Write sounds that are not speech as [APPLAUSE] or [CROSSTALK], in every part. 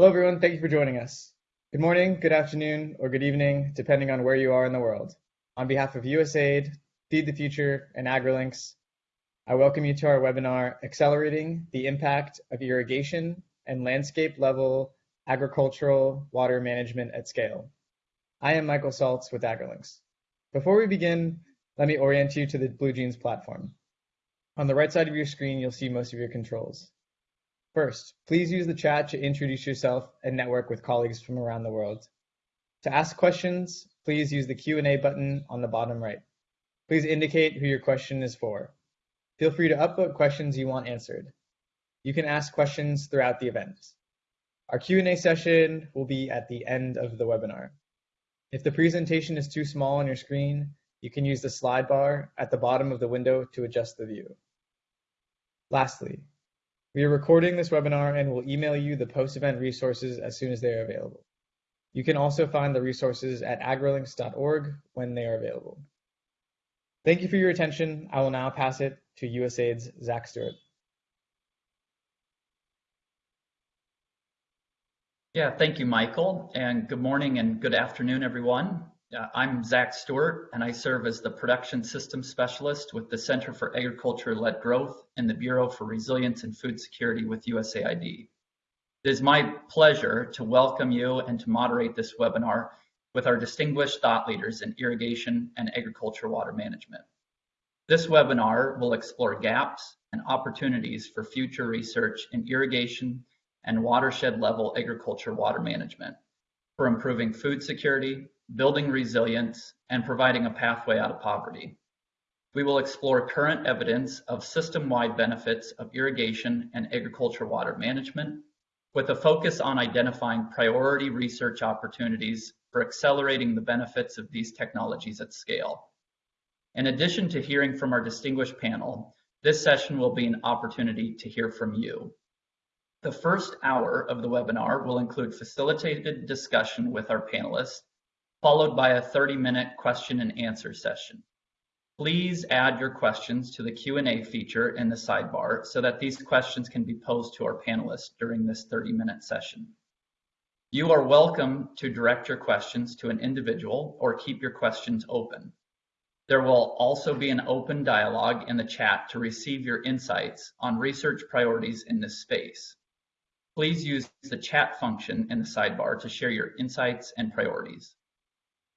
Hello, everyone. Thank you for joining us. Good morning, good afternoon, or good evening, depending on where you are in the world. On behalf of USAID, Feed the Future, and AgriLinks, I welcome you to our webinar, Accelerating the Impact of Irrigation and Landscape-Level Agricultural Water Management at Scale. I am Michael Saltz with AgriLinks. Before we begin, let me orient you to the BlueJeans platform. On the right side of your screen, you'll see most of your controls. First, please use the chat to introduce yourself and network with colleagues from around the world. To ask questions, please use the Q&A button on the bottom right. Please indicate who your question is for. Feel free to upvote questions you want answered. You can ask questions throughout the event. Our Q&A session will be at the end of the webinar. If the presentation is too small on your screen, you can use the slide bar at the bottom of the window to adjust the view. Lastly, we are recording this webinar and will email you the post-event resources as soon as they are available. You can also find the resources at agrilinks.org when they are available. Thank you for your attention. I will now pass it to USAID's Zach Stewart. Yeah, thank you, Michael, and good morning and good afternoon, everyone. Uh, I'm Zach Stewart, and I serve as the Production Systems Specialist with the Center for Agriculture-Led Growth and the Bureau for Resilience and Food Security with USAID. It is my pleasure to welcome you and to moderate this webinar with our distinguished thought leaders in irrigation and agriculture water management. This webinar will explore gaps and opportunities for future research in irrigation and watershed level agriculture water management for improving food security, building resilience, and providing a pathway out of poverty. We will explore current evidence of system-wide benefits of irrigation and agriculture water management with a focus on identifying priority research opportunities for accelerating the benefits of these technologies at scale. In addition to hearing from our distinguished panel, this session will be an opportunity to hear from you. The first hour of the webinar will include facilitated discussion with our panelists, followed by a 30-minute question and answer session. Please add your questions to the Q&A feature in the sidebar so that these questions can be posed to our panelists during this 30-minute session. You are welcome to direct your questions to an individual or keep your questions open. There will also be an open dialogue in the chat to receive your insights on research priorities in this space. Please use the chat function in the sidebar to share your insights and priorities.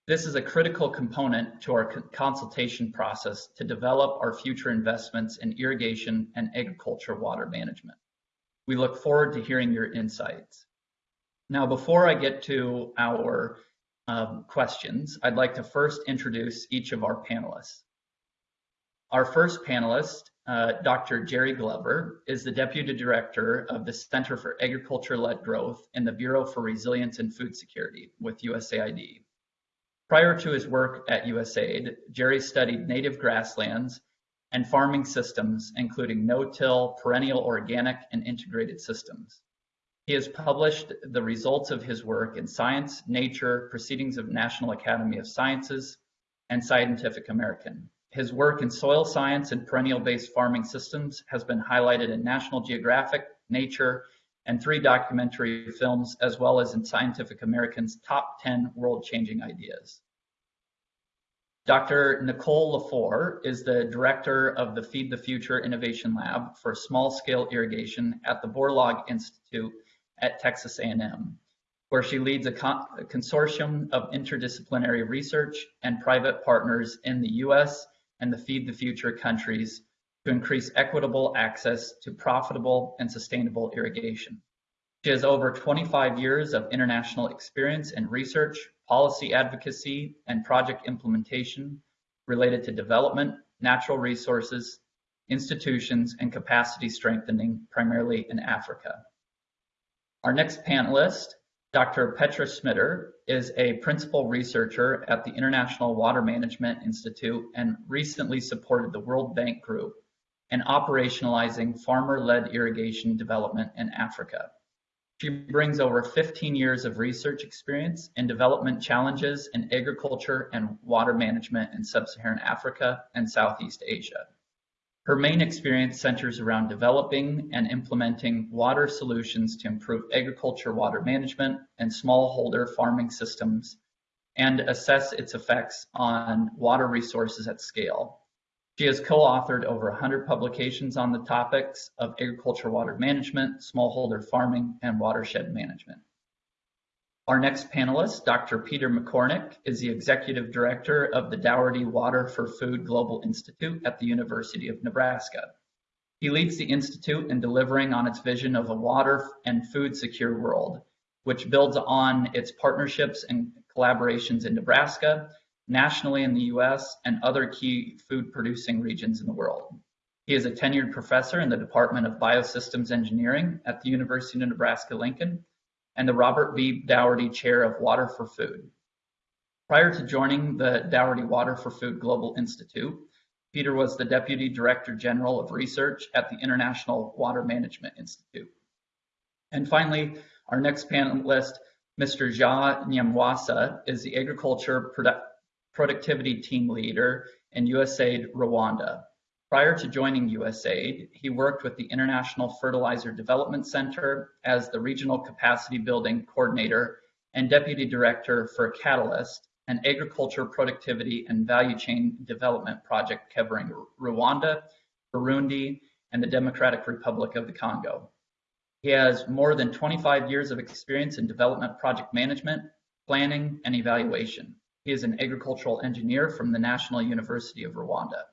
This is a critical component to our consultation process to develop our future investments in irrigation and agriculture water management. We look forward to hearing your insights. Now, before I get to our um, questions, I'd like to first introduce each of our panelists. Our first panelist, uh, Dr. Jerry Glover, is the Deputy Director of the Center for Agriculture-Led Growth in the Bureau for Resilience and Food Security with USAID. Prior to his work at USAID, Jerry studied native grasslands and farming systems, including no-till, perennial organic, and integrated systems. He has published the results of his work in Science, Nature, Proceedings of National Academy of Sciences, and Scientific American. His work in soil science and perennial-based farming systems has been highlighted in National Geographic, Nature, and three documentary films, as well as in Scientific American's Top 10 World-Changing Ideas. Dr. Nicole Lefore is the director of the Feed the Future Innovation Lab for small-scale irrigation at the Borlaug Institute at Texas A&M, where she leads a, a consortium of interdisciplinary research and private partners in the US and the Feed the Future countries to increase equitable access to profitable and sustainable irrigation. She has over 25 years of international experience in research, policy advocacy, and project implementation related to development, natural resources, institutions, and capacity strengthening, primarily in Africa. Our next panelist, Dr. Petra Schmitter, is a principal researcher at the International Water Management Institute and recently supported the World Bank Group in operationalizing farmer-led irrigation development in Africa. She brings over 15 years of research experience in development challenges in agriculture and water management in sub-Saharan Africa and Southeast Asia. Her main experience centers around developing and implementing water solutions to improve agriculture water management and smallholder farming systems and assess its effects on water resources at scale. She has co-authored over 100 publications on the topics of agriculture water management, smallholder farming, and watershed management. Our next panelist, Dr. Peter McCornick, is the Executive Director of the Daugherty Water for Food Global Institute at the University of Nebraska. He leads the Institute in delivering on its vision of a water and food secure world, which builds on its partnerships and collaborations in Nebraska, nationally in the US, and other key food producing regions in the world. He is a tenured professor in the Department of Biosystems Engineering at the University of Nebraska-Lincoln and the Robert B. Daugherty Chair of Water for Food. Prior to joining the Daugherty Water for Food Global Institute, Peter was the Deputy Director General of Research at the International Water Management Institute. And finally, our next panelist, Mr. Ja Nyamwasa, is the Agriculture Produ Productivity Team Leader in USAID Rwanda. Prior to joining USAID, he worked with the International Fertilizer Development Center as the Regional Capacity Building Coordinator and Deputy Director for Catalyst, an agriculture productivity and value chain development project covering Rwanda, Burundi, and the Democratic Republic of the Congo. He has more than 25 years of experience in development project management, planning, and evaluation. He is an agricultural engineer from the National University of Rwanda.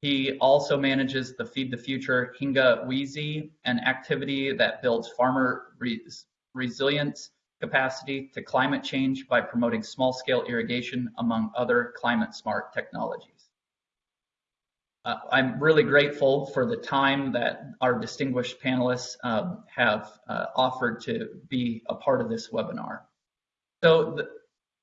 He also manages the Feed the Future Hinga Weze, an activity that builds farmer res resilience capacity to climate change by promoting small scale irrigation among other climate smart technologies. Uh, I'm really grateful for the time that our distinguished panelists um, have uh, offered to be a part of this webinar. So the,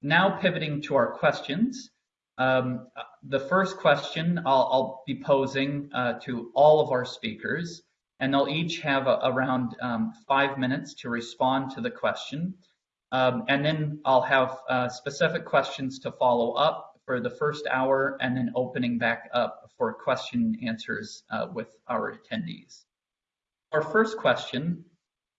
now pivoting to our questions. Um, the first question I'll, I'll be posing uh, to all of our speakers, and they'll each have a, around um, five minutes to respond to the question. Um, and then I'll have uh, specific questions to follow up for the first hour and then opening back up for question answers uh, with our attendees. Our first question,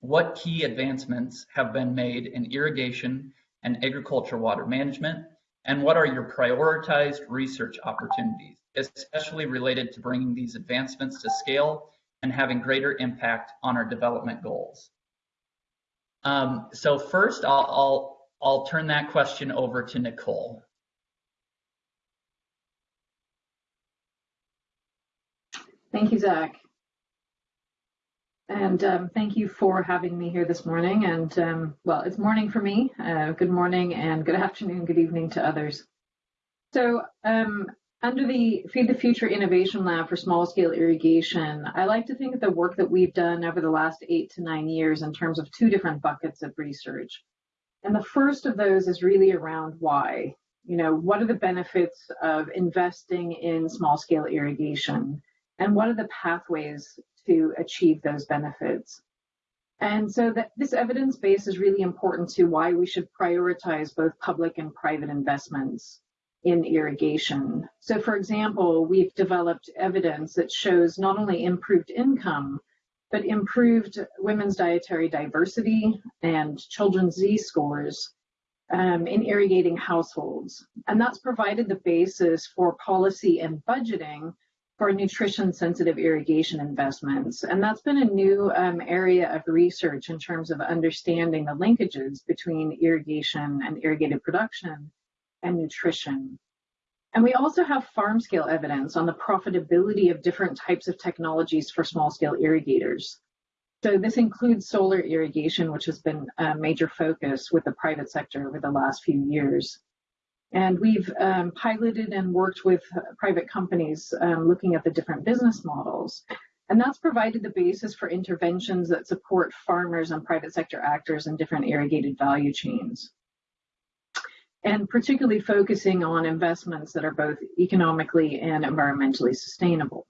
what key advancements have been made in irrigation and agriculture water management and what are your prioritized research opportunities, especially related to bringing these advancements to scale and having greater impact on our development goals? Um, so first, I'll, I'll, I'll turn that question over to Nicole. Thank you, Zach. And um, thank you for having me here this morning. And um, well, it's morning for me. Uh, good morning and good [LAUGHS] afternoon, good evening to others. So um, under the Feed the Future Innovation Lab for small scale irrigation, I like to think of the work that we've done over the last eight to nine years in terms of two different buckets of research. And the first of those is really around why. You know, what are the benefits of investing in small scale irrigation? And what are the pathways to achieve those benefits. And so that this evidence base is really important to why we should prioritize both public and private investments in irrigation. So for example, we've developed evidence that shows not only improved income, but improved women's dietary diversity and children's Z scores um, in irrigating households. And that's provided the basis for policy and budgeting for nutrition sensitive irrigation investments. And that's been a new um, area of research in terms of understanding the linkages between irrigation and irrigated production and nutrition. And we also have farm scale evidence on the profitability of different types of technologies for small scale irrigators. So this includes solar irrigation, which has been a major focus with the private sector over the last few years. And we've um, piloted and worked with private companies um, looking at the different business models. And that's provided the basis for interventions that support farmers and private sector actors in different irrigated value chains. And particularly focusing on investments that are both economically and environmentally sustainable.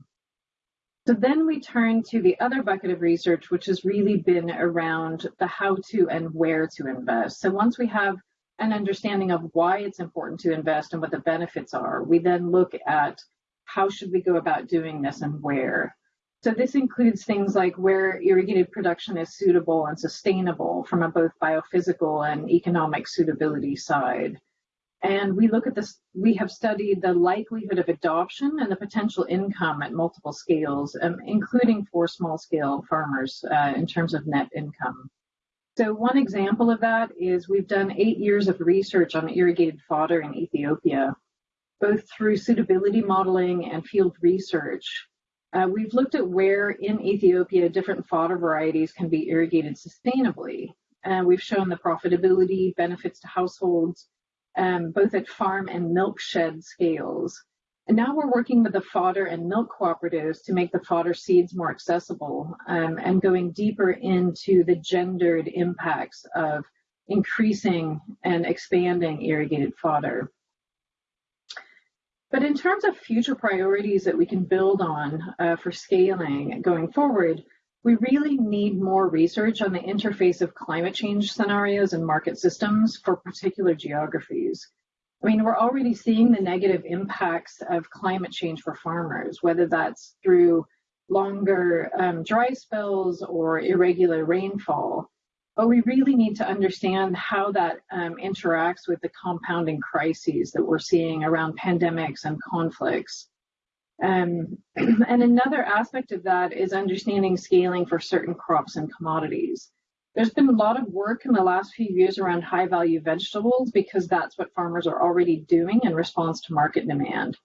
So then we turn to the other bucket of research, which has really been around the how to and where to invest. So once we have an understanding of why it's important to invest and what the benefits are. We then look at how should we go about doing this and where? So this includes things like where irrigated production is suitable and sustainable from a both biophysical and economic suitability side. And we look at this, we have studied the likelihood of adoption and the potential income at multiple scales, um, including for small scale farmers uh, in terms of net income. So one example of that is we've done eight years of research on irrigated fodder in Ethiopia, both through suitability modeling and field research. Uh, we've looked at where in Ethiopia different fodder varieties can be irrigated sustainably. And we've shown the profitability, benefits to households, um, both at farm and milk shed scales. And now we're working with the fodder and milk cooperatives to make the fodder seeds more accessible um, and going deeper into the gendered impacts of increasing and expanding irrigated fodder. But in terms of future priorities that we can build on uh, for scaling going forward, we really need more research on the interface of climate change scenarios and market systems for particular geographies. I mean, we're already seeing the negative impacts of climate change for farmers, whether that's through longer um, dry spells or irregular rainfall. But we really need to understand how that um, interacts with the compounding crises that we're seeing around pandemics and conflicts. Um, [CLEARS THROAT] and another aspect of that is understanding scaling for certain crops and commodities. There's been a lot of work in the last few years around high value vegetables because that's what farmers are already doing in response to market demand.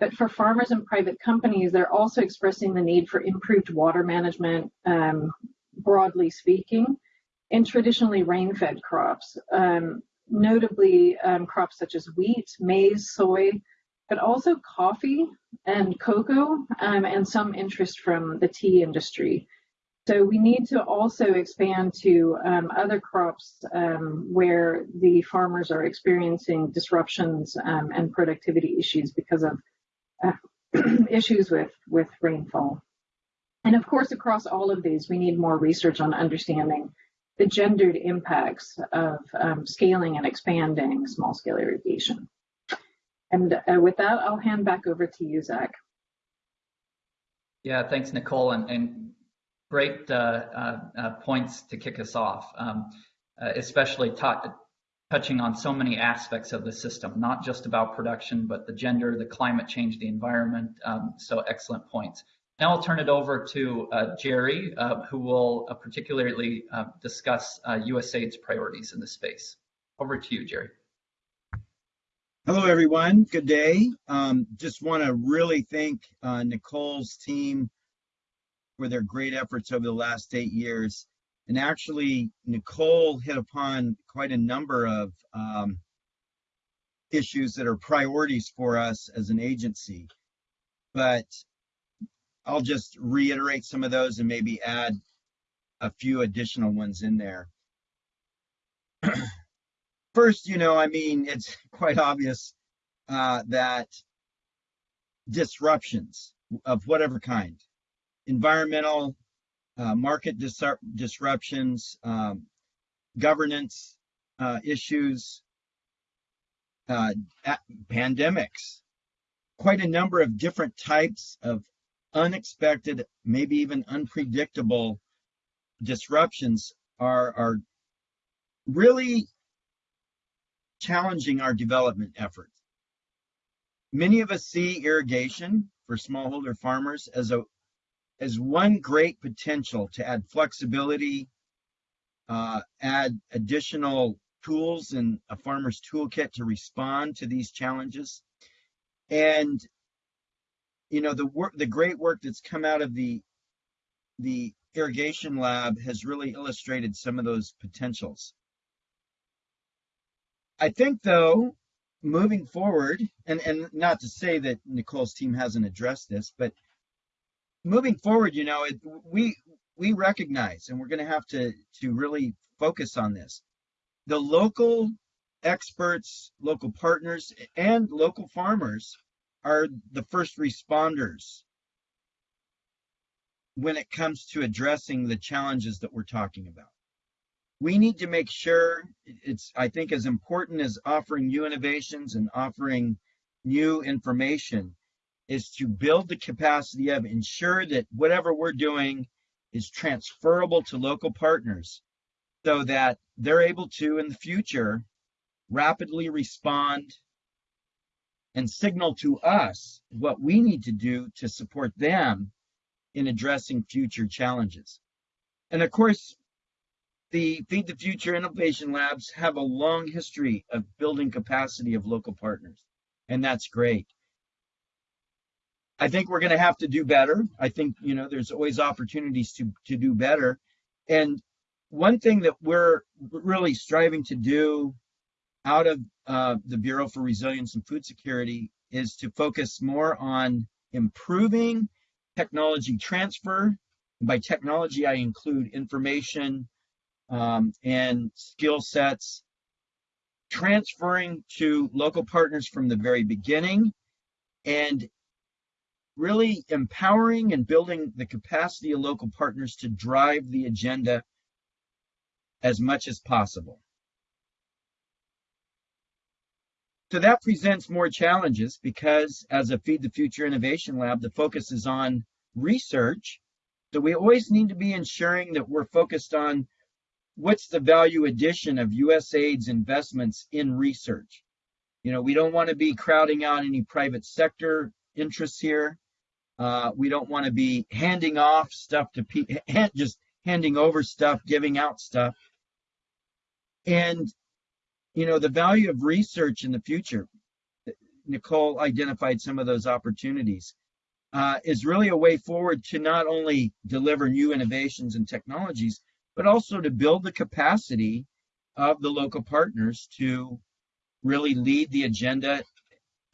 But for farmers and private companies, they're also expressing the need for improved water management, um, broadly speaking, in traditionally rain fed crops, um, notably um, crops such as wheat, maize, soy, but also coffee and cocoa um, and some interest from the tea industry. So we need to also expand to um, other crops um, where the farmers are experiencing disruptions um, and productivity issues because of uh, [CLEARS THROAT] issues with, with rainfall. And of course, across all of these, we need more research on understanding the gendered impacts of um, scaling and expanding small scale irrigation. And uh, with that, I'll hand back over to you, Zach. Yeah, thanks, Nicole, and, and great uh, uh, uh points to kick us off, um, uh, especially touching on so many aspects of the system, not just about production, but the gender, the climate change, the environment. Um, so excellent points. Now I'll turn it over to uh, Jerry, who will particularly discuss USAID's priorities in this space. Over to you, Jerry. Hello, everyone. Good day. Um, just want to really thank uh, Nicole's team for their great efforts over the last eight years. And actually, Nicole hit upon quite a number of um, issues that are priorities for us as an agency. But I'll just reiterate some of those and maybe add a few additional ones in there. [CLEARS THROAT] First, you know, I mean, it's quite obvious uh, that disruptions of whatever kind, environmental, uh, market dis disruptions, um, governance uh, issues, uh, pandemics, quite a number of different types of unexpected, maybe even unpredictable disruptions are, are really challenging our development efforts. Many of us see irrigation for smallholder farmers as a as one great potential to add flexibility, uh, add additional tools in a farmer's toolkit to respond to these challenges. And you know the work, the great work that's come out of the the irrigation lab has really illustrated some of those potentials. I think though, moving forward, and, and not to say that Nicole's team hasn't addressed this, but moving forward, you know, it, we we recognize, and we're going to have to to really focus on this. The local experts, local partners, and local farmers are the first responders when it comes to addressing the challenges that we're talking about we need to make sure it's i think as important as offering new innovations and offering new information is to build the capacity of ensure that whatever we're doing is transferable to local partners so that they're able to in the future rapidly respond and signal to us what we need to do to support them in addressing future challenges. And of course, the Feed the Future Innovation Labs have a long history of building capacity of local partners, and that's great. I think we're going to have to do better. I think, you know, there's always opportunities to, to do better. And one thing that we're really striving to do out of uh, the Bureau for Resilience and Food Security is to focus more on improving technology transfer. By technology, I include information um, and skill sets, transferring to local partners from the very beginning, and really empowering and building the capacity of local partners to drive the agenda as much as possible. So that presents more challenges because as a Feed the Future Innovation Lab, the focus is on research. So we always need to be ensuring that we're focused on what's the value addition of USAID's investments in research. You know, we don't want to be crowding out any private sector interests here. Uh, we don't want to be handing off stuff to people, [LAUGHS] just handing over stuff, giving out stuff. And you know, the value of research in the future, Nicole identified some of those opportunities, uh, is really a way forward to not only deliver new innovations and technologies, but also to build the capacity of the local partners to really lead the agenda,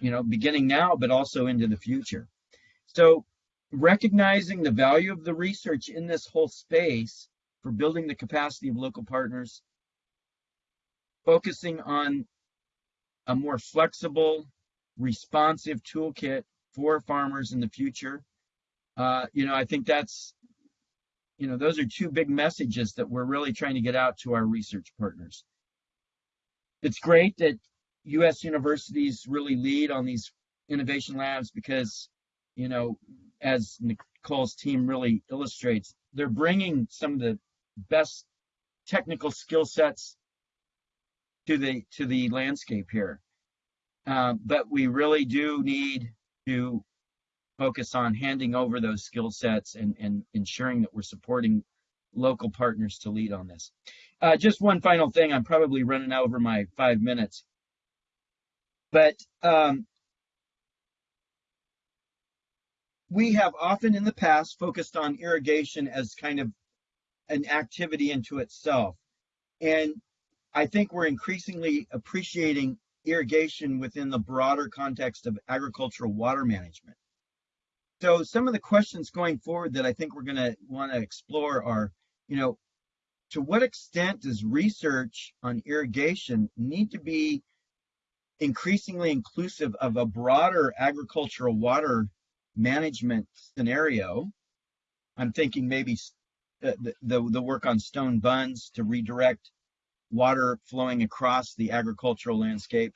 you know, beginning now, but also into the future. So recognizing the value of the research in this whole space for building the capacity of local partners focusing on a more flexible, responsive toolkit for farmers in the future. Uh, you know, I think that's, you know, those are two big messages that we're really trying to get out to our research partners. It's great that U.S. universities really lead on these innovation labs because, you know, as Nicole's team really illustrates, they're bringing some of the best technical skill sets to the to the landscape here. Uh, but we really do need to focus on handing over those skill sets and, and ensuring that we're supporting local partners to lead on this. Uh, just one final thing, I'm probably running over my five minutes. But um, we have often in the past focused on irrigation as kind of an activity into itself. And I think we're increasingly appreciating irrigation within the broader context of agricultural water management. So some of the questions going forward that I think we're going to want to explore are, you know, to what extent does research on irrigation need to be increasingly inclusive of a broader agricultural water management scenario? I'm thinking maybe the, the, the work on stone bunds to redirect water flowing across the agricultural landscape.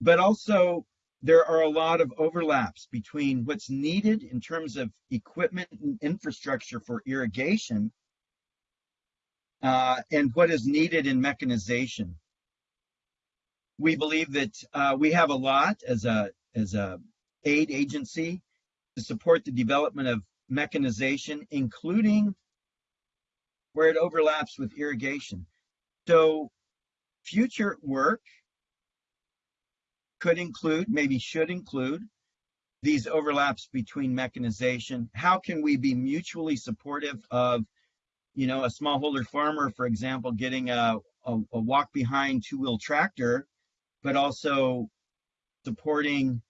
But also, there are a lot of overlaps between what's needed in terms of equipment and infrastructure for irrigation uh, and what is needed in mechanization. We believe that uh, we have a lot as a as a aid agency to support the development of mechanization, including where it overlaps with irrigation. So future work could include, maybe should include, these overlaps between mechanization. How can we be mutually supportive of, you know, a smallholder farmer, for example, getting a, a, a walk behind two-wheel tractor, but also supporting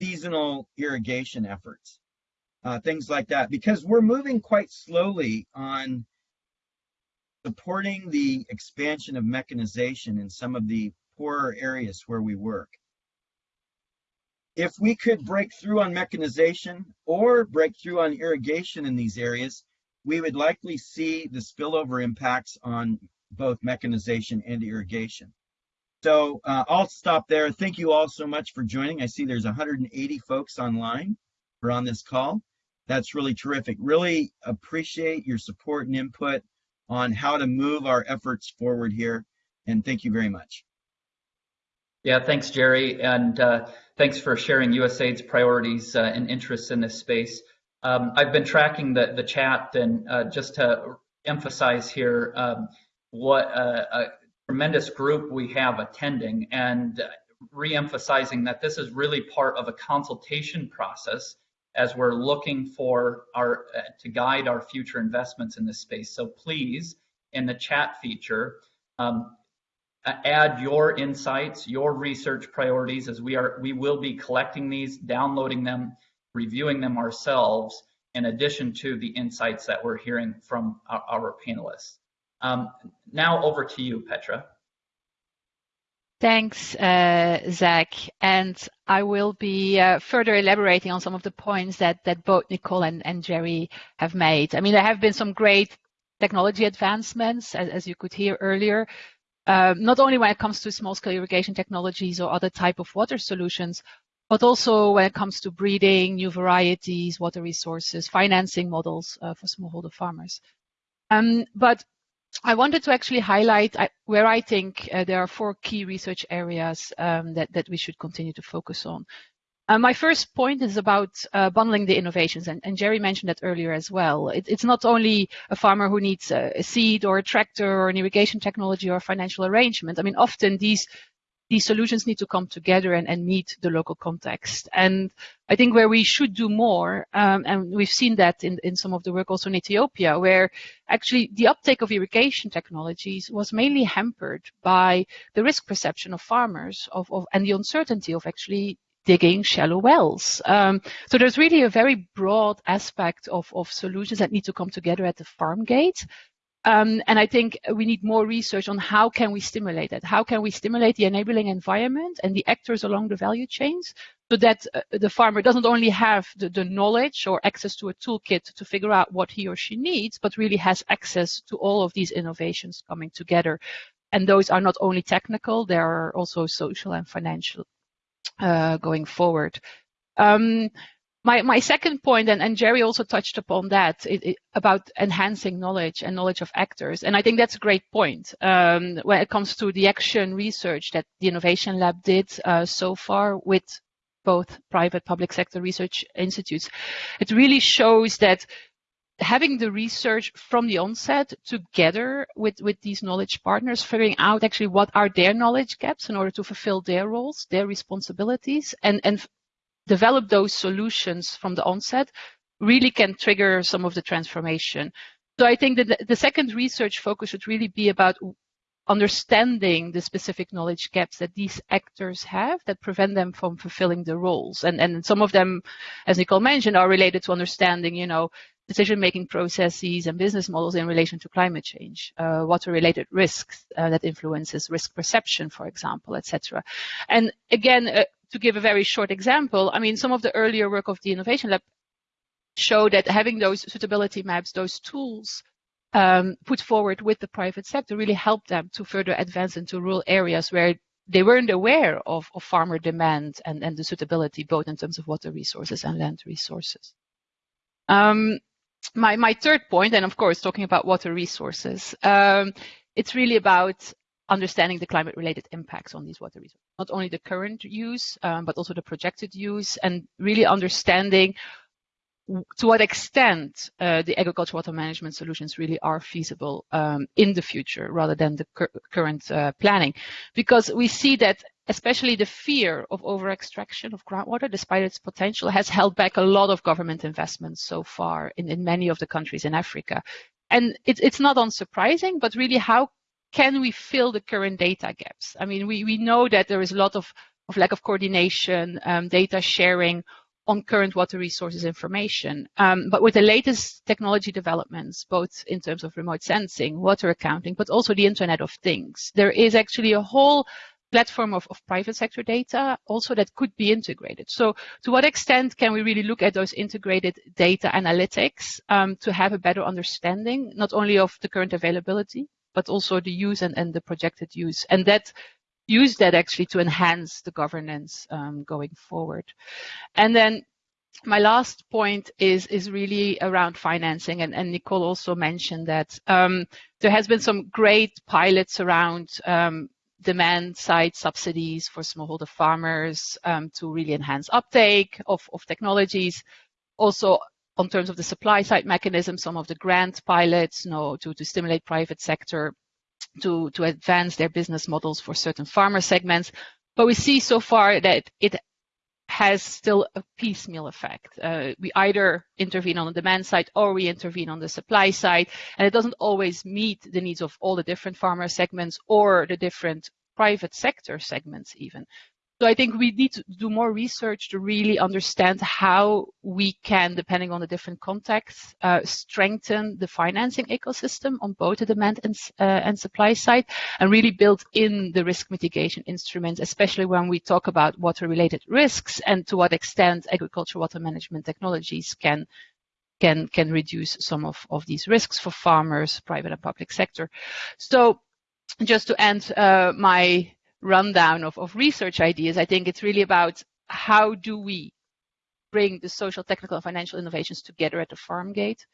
seasonal irrigation efforts, uh, things like that, because we're moving quite slowly on supporting the expansion of mechanization in some of the poorer areas where we work. If we could break through on mechanization or break through on irrigation in these areas, we would likely see the spillover impacts on both mechanization and irrigation. So uh, I'll stop there. Thank you all so much for joining. I see there's 180 folks online or on this call. That's really terrific. Really appreciate your support and input on how to move our efforts forward here. And thank you very much. Yeah, thanks, Jerry. And uh, thanks for sharing USAID's priorities uh, and interests in this space. Um, I've been tracking the, the chat and uh, just to emphasize here um, what uh, a tremendous group we have attending and re-emphasizing that this is really part of a consultation process as we're looking for our uh, to guide our future investments in this space. So please, in the chat feature, um, add your insights, your research priorities, as we are we will be collecting these, downloading them, reviewing them ourselves, in addition to the insights that we're hearing from our, our panelists. Um, now over to you, Petra. Thanks, uh, Zach. And I will be uh, further elaborating on some of the points that, that both Nicole and, and Jerry have made. I mean, there have been some great technology advancements, as, as you could hear earlier, um, not only when it comes to small-scale irrigation technologies or other type of water solutions, but also when it comes to breeding, new varieties, water resources, financing models uh, for smallholder farmers. Um, but I wanted to actually highlight where I think uh, there are four key research areas um, that, that we should continue to focus on. Uh, my first point is about uh, bundling the innovations, and, and, Jerry mentioned that earlier as well. It, it's not only a farmer who needs a, a, seed or a tractor or an irrigation technology or a financial arrangement. I mean, often these these solutions need to come together and, and, meet the local context. And I think where we should do more, um, and we've seen that in, in some of the work also in Ethiopia, where actually the uptake of irrigation technologies was mainly hampered by the risk perception of farmers of, of and the uncertainty of actually digging shallow wells. Um, so there's really a very broad aspect of, of solutions that need to come together at the farm gate um, and I think we need more research on how can we stimulate that? How can we stimulate the enabling environment and the actors along the value chains so that uh, the farmer doesn't only have the, the, knowledge or access to a toolkit to figure out what he or she needs, but really has access to all of these innovations coming together. And those are not only technical, they are also social and financial uh, going forward. Um, my, my second point, and, and Jerry also touched upon that, it, it, about enhancing knowledge and knowledge of actors. And I think that's a great point um, when it comes to the action research that the Innovation Lab did uh, so far with both private public sector research institutes. It really shows that having the research from the onset together with, with these knowledge partners, figuring out actually what are their knowledge gaps in order to fulfill their roles, their responsibilities, and, and develop those solutions from the onset really can trigger some of the transformation. So I think that the, the second research focus should really be about understanding the specific knowledge gaps that these actors have that prevent them from fulfilling their roles. And, and some of them, as Nicole mentioned, are related to understanding, you know, decision-making processes and business models in relation to climate change, uh, water-related risks uh, that influences risk perception, for example, etc. And again, uh, to give a very short example, I mean, some of the earlier work of the Innovation Lab show that having those suitability maps, those tools um, put forward with the private sector really helped them to further advance into rural areas where they weren't aware of, of farmer demand and, and the suitability, both in terms of water resources and land resources. Um, my, my third point, and of course, talking about water resources, um, it's really about understanding the climate related impacts on these water resources, not only the current use, um, but also the projected use and really understanding to what extent uh, the agricultural water management solutions really are feasible um, in the future rather than the cur current uh, planning. Because we see that especially the fear of over extraction of groundwater, despite its potential, has held back a lot of government investments so far in, in many of the countries in Africa. And it, it's not unsurprising, but really how can we fill the current data gaps? I mean, we, we know that there is a lot of, of lack of coordination, um, data sharing on current water resources information. Um, but with the latest technology developments, both in terms of remote sensing, water accounting, but also the Internet of Things, there is actually a whole platform of, of private sector data also that could be integrated. So to what extent can we really look at those integrated data analytics um, to have a better understanding, not only of the current availability, but also the use and, and the projected use. And that use that actually to enhance the governance um, going forward. And then my last point is is really around financing, and, and Nicole also mentioned that um, there has been some great pilots around um, demand side subsidies for smallholder farmers um, to really enhance uptake of, of technologies. Also, on terms of the supply side mechanism, some of the grant pilots you know, to, to stimulate private sector to, to advance their business models for certain farmer segments. But we see so far that it has still a piecemeal effect. Uh, we either intervene on the demand side or we intervene on the supply side, and it doesn't always meet the needs of all the different farmer segments or the different private sector segments even. So I think we need to do more research to really understand how we can, depending on the different contexts, uh, strengthen the financing ecosystem on both the demand and, uh, and supply side and really build in the risk mitigation instruments, especially when we talk about water-related risks and to what extent agricultural water management technologies can can can reduce some of, of these risks for farmers, private and public sector. So just to end uh, my rundown of, of research ideas, I think it's really about how do we bring the social, technical, and financial innovations together at the farm gate?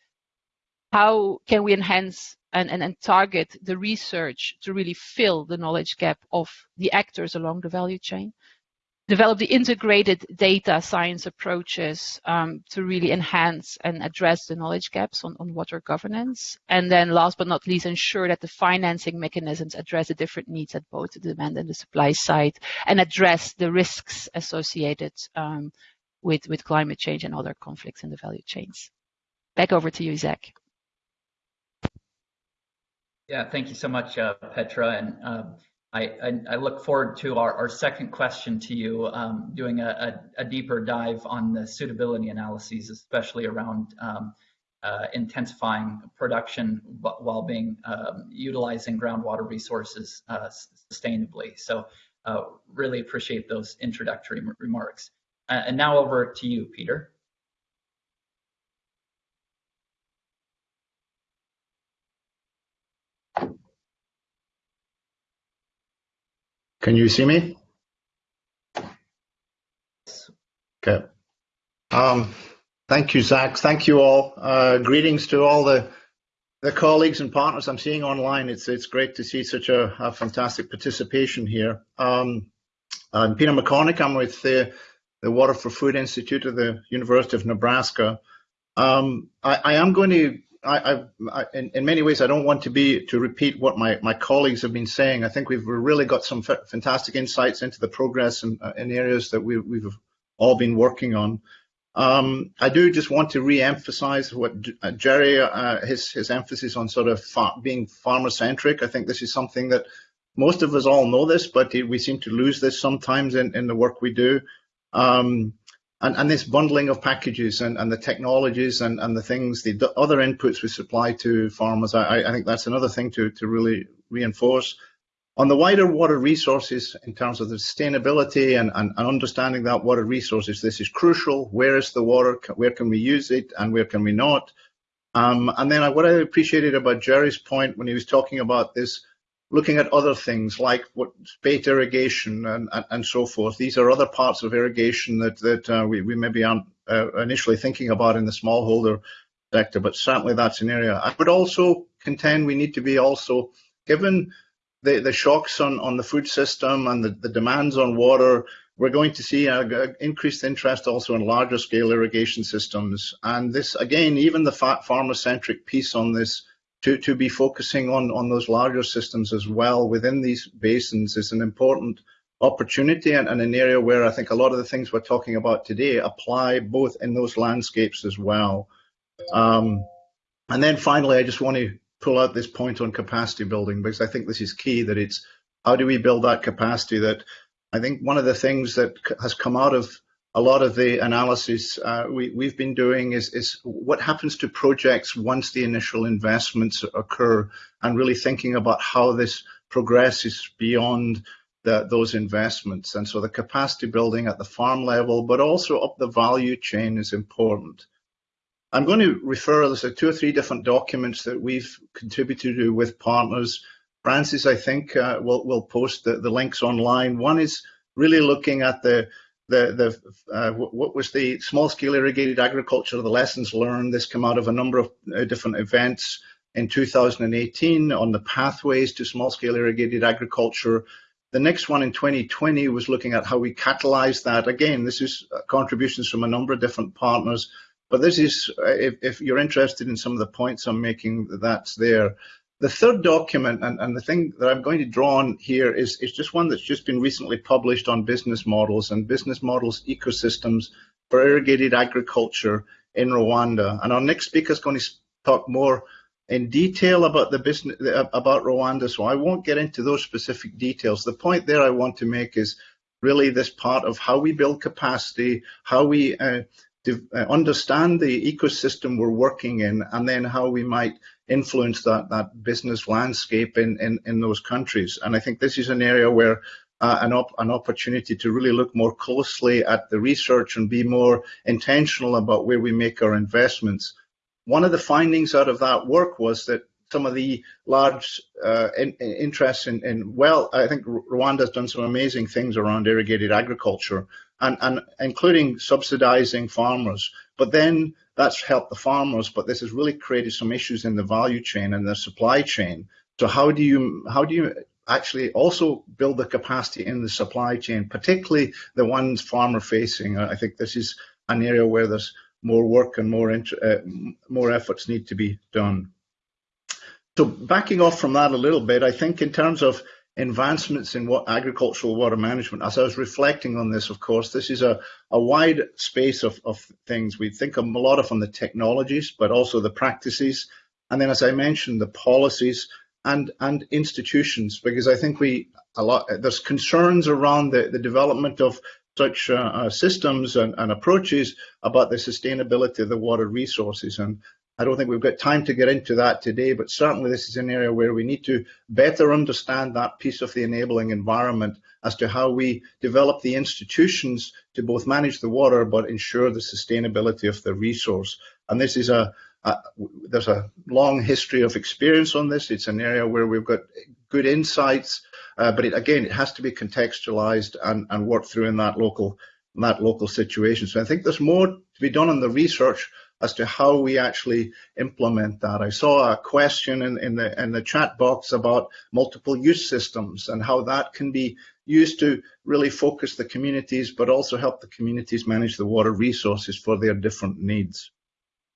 How can we enhance and, and, and target the research to really fill the knowledge gap of the actors along the value chain? Develop the integrated data science approaches um, to really enhance and address the knowledge gaps on, on water governance. And then last but not least, ensure that the financing mechanisms address the different needs at both the demand and the supply side and address the risks associated um, with, with climate change and other conflicts in the value chains. Back over to you, Zach. Yeah, thank you so much, uh, Petra. And uh, I, I, look forward to our, our second question to you, um, doing a, a, a, deeper dive on the suitability analyses, especially around um, uh, intensifying production while being um, utilizing groundwater resources uh, sustainably. So uh, really appreciate those introductory remarks. and now over to you, Peter. Can you see me? Okay. Um, thank you, Zach. Thank you all. Uh, greetings to all the the colleagues and partners I'm seeing online. It's it's great to see such a, fantastic participation here. Um, I'm Peter McCornick. I'm with the, Water for Food Institute of the University of Nebraska. Um, I, am going to I, I, in, in, many ways, I don't want to be to repeat what my, my colleagues have been saying. I think we've really got some fantastic insights into the progress in, uh, in areas that we, we've all been working on. Um, I do just want to re-emphasize what uh, Jerry, uh, his, his emphasis on sort of far, being farmer-centric. I think this is something that most of us all know this, but we seem to lose this sometimes in, in the work we do. Um, and, and this bundling of packages and, and the technologies and, and the things, the other inputs we supply to farmers, I, I think that's another thing to, to really reinforce. On the wider water resources, in terms of the sustainability and, and, and, understanding that water resources, this is crucial. Where is the water? Where can we use it and where can we not? Um, and then what I appreciated about Jerry's point when he was talking about this looking at other things like what spate irrigation and, and, and, so forth. These are other parts of irrigation that, that uh, we, we maybe aren't uh, initially thinking about in the smallholder sector, but certainly that's an area. I would also contend we need to be also, given the, the shocks on, on the food system and the, the demands on water, we're going to see an increased interest also in larger scale irrigation systems. And this, again, even the farmer-centric piece on this to, to be focusing on, on those larger systems as well within these basins is an important opportunity and, and, an area where I think a lot of the things we're talking about today apply both in those landscapes as well. Um, and then finally, I just want to pull out this point on capacity building because I think this is key that it's how do we build that capacity that I think one of the things that has come out of a lot of the analysis uh, we, have been doing is, is, what happens to projects once the initial investments occur and really thinking about how this progresses beyond the, those investments. And so the capacity building at the farm level, but also up the value chain is important. I'm going to refer to two or three different documents that we've contributed to with partners Francis, I think, uh, will will post the, the links online. One is really looking at the the the uh, what was the small scale irrigated agriculture, the lessons learned. This came out of a number of uh, different events in 2018 on the pathways to small scale irrigated agriculture. The next one in 2020 was looking at how we catalyze that. Again, this is uh, contributions from a number of different partners, but this is, uh, if, if you're interested in some of the points I'm making, that's there. The third document, and, and the thing that I'm going to draw on here is, is just one that's just been recently published on business models and business models ecosystems for irrigated agriculture in Rwanda. And our next speaker is going to talk more in detail about the business about Rwanda, so I won't get into those specific details. The point there I want to make is really this part of how we build capacity, how we uh, uh understand the ecosystem we're working in, and then how we might influence that that business landscape in in, in those countries. And I think this is an area where uh, an, op an opportunity to really look more closely at the research and be more intentional about where we make our investments. One of the findings out of that work was that some of the large uh, in, in interests in, in, well, I think Rwanda has done some amazing things around irrigated agriculture and, and including subsidizing farmers. But then that's helped the farmers, but this has really created some issues in the value chain and the supply chain. So how do you how do you actually also build the capacity in the supply chain, particularly the ones farmer facing? I think this is an area where there's more work and more uh, more efforts need to be done. So backing off from that a little bit, I think in terms of advancements in what agricultural water management. As I was reflecting on this, of course, this is a, a wide space of, of things. We think a lot of on the technologies, but also the practices. And then, as I mentioned, the policies and, and institutions, because I think we, a lot, there's concerns around the, the development of such uh, uh, systems and, and, approaches about the sustainability of the water resources. And I don't think we've got time to get into that today, but certainly this is an area where we need to better understand that piece of the enabling environment as to how we develop the institutions to both manage the water but ensure the sustainability of the resource. And this is a, a there's a long history of experience on this. It's an area where we've got good insights, uh, but it, again, it has to be contextualized and, and worked through in that local in that local situation. So I think there's more to be done on the research as to how we actually implement that. I saw a question in, in, the in the chat box about multiple use systems and how that can be used to really focus the communities, but also help the communities manage the water resources for their different needs.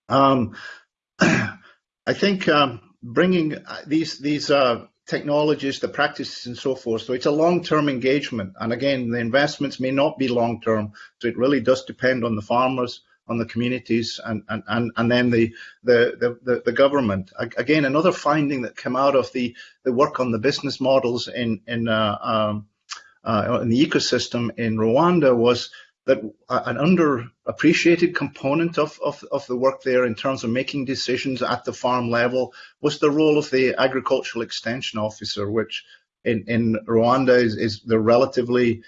Um, [CLEARS THROAT] I think um, bringing these these uh, technologies, the practices, and so forth. So it's a long-term engagement, and again, the investments may not be long-term. So it really does depend on the farmers on the communities and, and, and, and then the, the, the, the government. Again, another finding that came out of the, the work on the business models in, in, uh, um, uh, in the ecosystem in Rwanda was that an underappreciated component of, of, of the work there in terms of making decisions at the farm level was the role of the agricultural extension officer, which in, in Rwanda is, is the relatively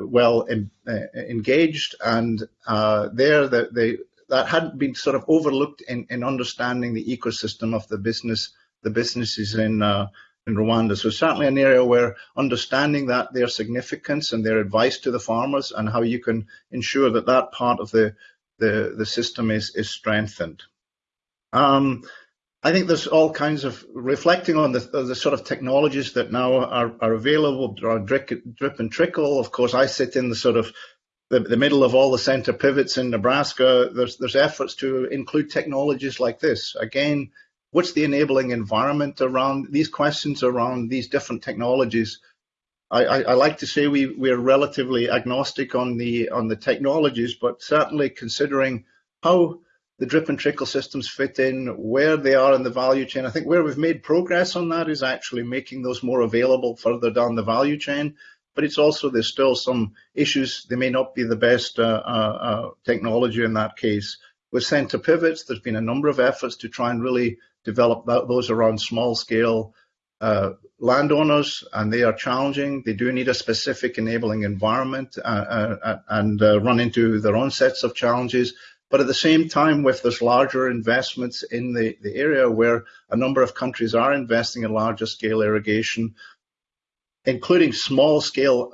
well in, uh, engaged, and uh, there the, the, that hadn't been sort of overlooked in, in understanding the ecosystem of the business, the businesses in uh, in Rwanda. So certainly an area where understanding that their significance and their advice to the farmers and how you can ensure that that part of the the, the system is is strengthened. Um, I think there's all kinds of reflecting on the, the sort of technologies that now are, are available, drip, drip and trickle. Of course, I sit in the sort of the, the middle of all the center pivots in Nebraska. There's there's efforts to include technologies like this. Again, what's the enabling environment around these questions around these different technologies? I, I, I like to say we we're relatively agnostic on the on the technologies, but certainly considering how the drip and trickle systems fit in, where they are in the value chain. I think where we've made progress on that is actually making those more available further down the value chain. But it's also there's still some issues. They may not be the best uh, uh, uh, technology in that case. With center pivots, there's been a number of efforts to try and really develop that, those around small scale uh, landowners, and they are challenging. They do need a specific enabling environment uh, uh, and run into their own sets of challenges But at the same time, with this larger investments in the, the area where a number of countries are investing in larger scale irrigation, including small scale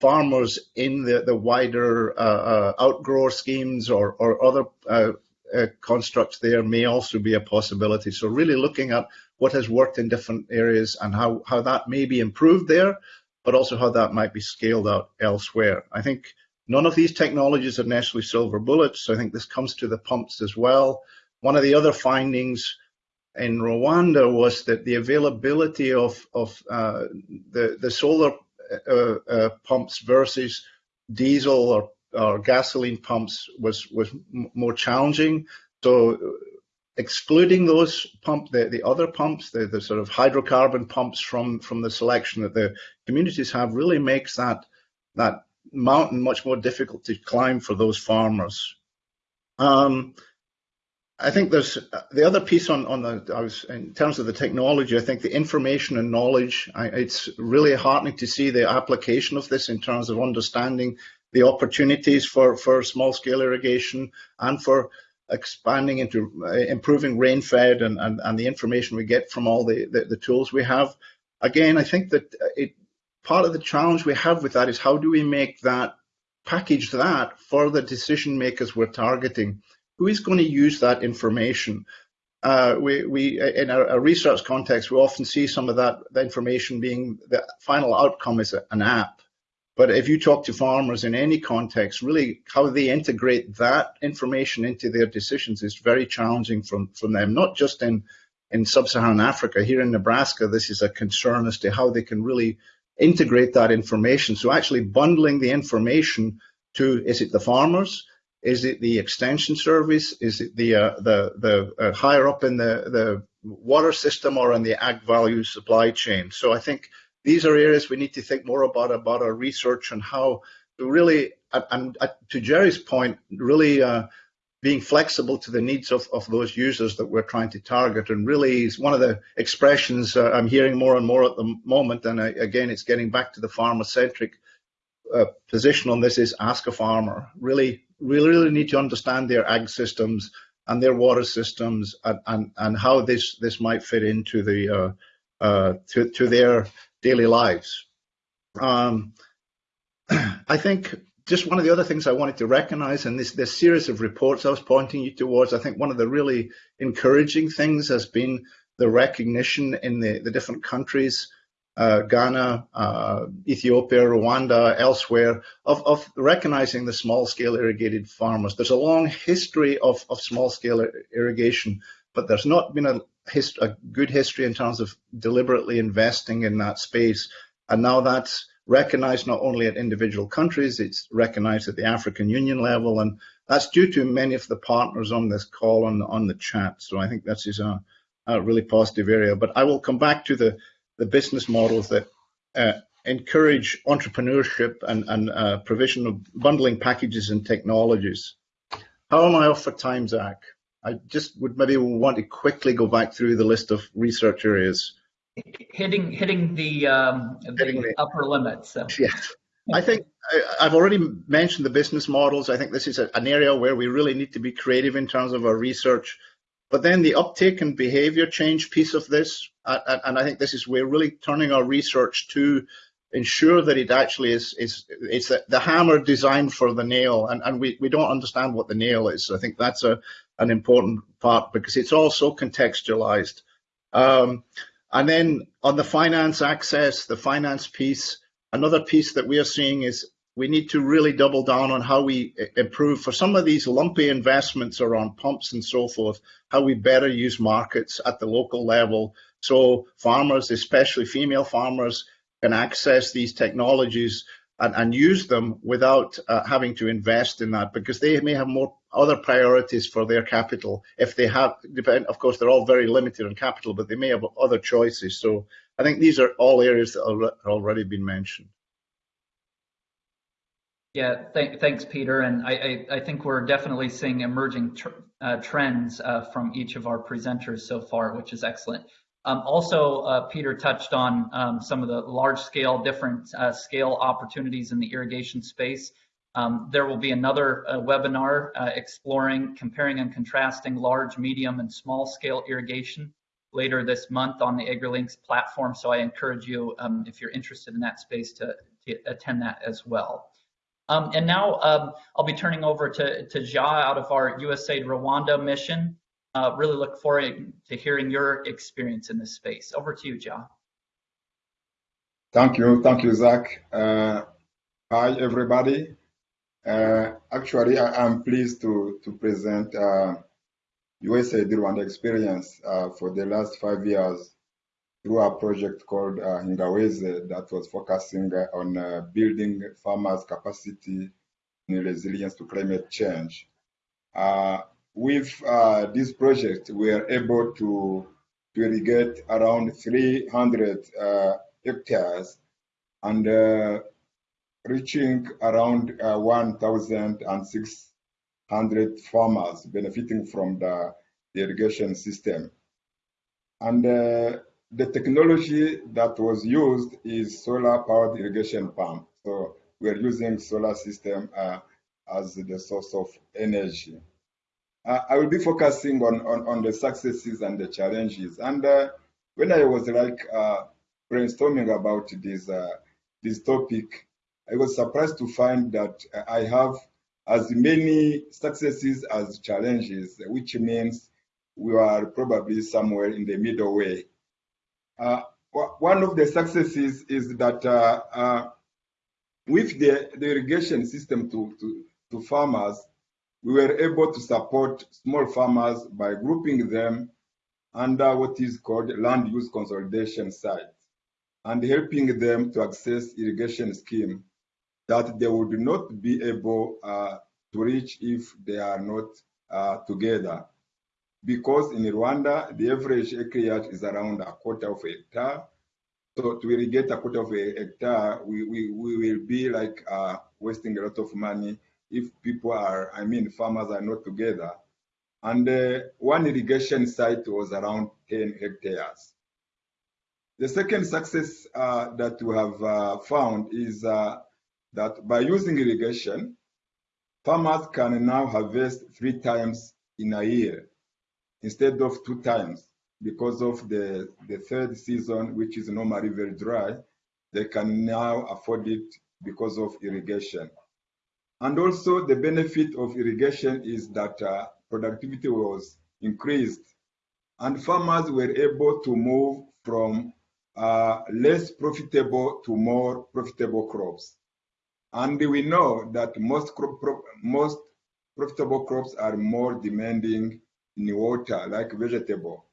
farmers in the, the wider uh, uh, outgrower schemes or, or other uh, uh, constructs there may also be a possibility. So really looking at what has worked in different areas and how, how that may be improved there, but also how that might be scaled out elsewhere. I think none of these technologies are necessarily silver bullets. So I think this comes to the pumps as well. One of the other findings in Rwanda was that the availability of, of uh, the, the solar uh, uh, pumps versus diesel or, or gasoline pumps was, was more challenging. So excluding those pump, the, the other pumps, the, the sort of hydrocarbon pumps from, from the selection that the communities have really makes that, that mountain much more difficult to climb for those farmers. Um, I think there's the other piece on on the I was in terms of the technology. I think the information and knowledge. I, it's really heartening to see the application of this in terms of understanding the opportunities for for small scale irrigation and for expanding into uh, improving rain fed and, and and the information we get from all the, the the tools we have. Again, I think that it part of the challenge we have with that is how do we make that package that for the decision makers we're targeting who is going to use that information? Uh, we, we, in a, research context, we often see some of that the information being the final outcome is a, an app. But if you talk to farmers in any context, really how they integrate that information into their decisions is very challenging from, from them, not just in, in sub-Saharan Africa. Here in Nebraska, this is a concern as to how they can really integrate that information. So actually bundling the information to, is it the farmers? Is it the extension service? Is it the uh, the the uh, higher up in the the water system or in the ag value supply chain? So I think these are areas we need to think more about about our research and how to really and, and to Jerry's point, really uh, being flexible to the needs of, of those users that we're trying to target. And really, is one of the expressions uh, I'm hearing more and more at the moment. And I, again, it's getting back to the farmer centric uh, position on this is ask a farmer. Really we really need to understand their ag systems and their water systems and, and, and how this, this might fit into the uh, uh, to, to their daily lives. Um, [CLEARS THROAT] I think just one of the other things I wanted to recognize in this, this series of reports I was pointing you towards, I think one of the really encouraging things has been the recognition in the, the different countries uh, Ghana, uh, Ethiopia, Rwanda, elsewhere, of, of recognizing the small scale irrigated farmers. There's a long history of, of small scale irrigation, but there's not been a, a good history in terms of deliberately investing in that space. And now that's recognized not only at individual countries, it's recognized at the African Union level. And that's due to many of the partners on this call on, on the chat. So I think that is a, a really positive area. But I will come back to the the business models that uh, encourage entrepreneurship and, and uh, provision of bundling packages and technologies. How am I off for time, Zach? I just would maybe want to quickly go back through the list of research areas. Hitting hitting the, um, hitting the, the upper limit. So. Yes. I think I, have already mentioned the business models. I think this is a, an area where we really need to be creative in terms of our research. But then the uptake and behavior change piece of this, and I think this is we're really turning our research to ensure that it actually is is it's the, the hammer designed for the nail, and, and we, we don't understand what the nail is. So I think that's a an important part because it's all so contextualized. Um, and then on the finance access, the finance piece, another piece that we are seeing is we need to really double down on how we improve for some of these lumpy investments around pumps and so forth, how we better use markets at the local level. So farmers, especially female farmers, can access these technologies and, and use them without uh, having to invest in that because they may have more other priorities for their capital. If they have, depend, of course, they're all very limited on capital, but they may have other choices. So I think these are all areas that are already been mentioned. Yeah, th thanks, Peter. And I, I, I, think we're definitely seeing emerging tr uh, trends uh, from each of our presenters so far, which is excellent. Um, also, uh, Peter touched on um, some of the large scale, different uh, scale opportunities in the irrigation space. Um, there will be another uh, webinar uh, exploring, comparing and contrasting large, medium, and small scale irrigation later this month on the AgriLinks platform. So I encourage you, um, if you're interested in that space, to, to attend that as well. Um, and now um, I'll be turning over to, to Ja out of our USAID Rwanda mission. Uh, really look forward to hearing your experience in this space. Over to you, Ja. Thank you. Thank you, Zach. Uh, hi, everybody. Uh, actually, I am pleased to, to present uh, USAID Rwanda experience uh, for the last five years through a project called uh, Hinga Weze that was focusing uh, on uh, building farmers' capacity in resilience to climate change. Uh, with uh, this project, we are able to, to irrigate around 300 uh, hectares and reaching around 1,600 farmers benefiting from the, the irrigation system. And uh, the technology that was used is solar powered irrigation pump. So we are using solar system uh, as the source of energy. Uh, I will be focusing on, on, on, the successes and the challenges. And uh, when I was like uh, brainstorming about this, uh, this topic, I was surprised to find that I have as many successes as challenges, which means we are probably somewhere in the middle way. Uh, one of the successes is that uh, with the, the, irrigation system to, to, to, farmers, we were able to support small farmers by grouping them under what is called land use consolidation sites and helping them to access irrigation scheme that they would not be able uh, to reach if they are not uh, together because in Rwanda, the average acreage is around a quarter of a hectare. So to irrigate a quarter of a hectare, we, we, we will be like uh, wasting a lot of money if people are, I mean, farmers are not together. And uh, one irrigation site was around 10 hectares. The second success uh, that we have uh, found is uh, that by using irrigation, farmers can now harvest three times in a year instead of two times because of the, the third season, which is normally very dry, they can now afford it because of irrigation. And also the benefit of irrigation is that uh, productivity was increased and farmers were able to move from uh, less profitable to more profitable crops. And we know that most, crop, most profitable crops are more demanding in water like vegetable.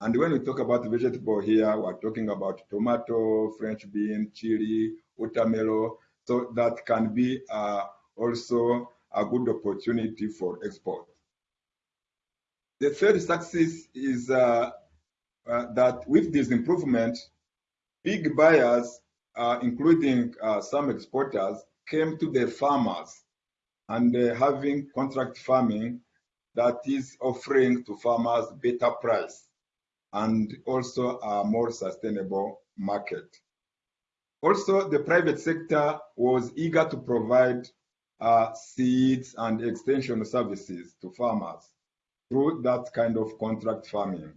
And when we talk about vegetable here, we're talking about tomato, French bean, chili, watermelon. So that can be uh, also a good opportunity for export. The third success is uh, uh, that with this improvement, big buyers, uh, including uh, some exporters, came to the farmers and uh, having contract farming that is offering to farmers better price and also a more sustainable market. Also, the private sector was eager to provide uh, seeds and extension services to farmers through that kind of contract farming,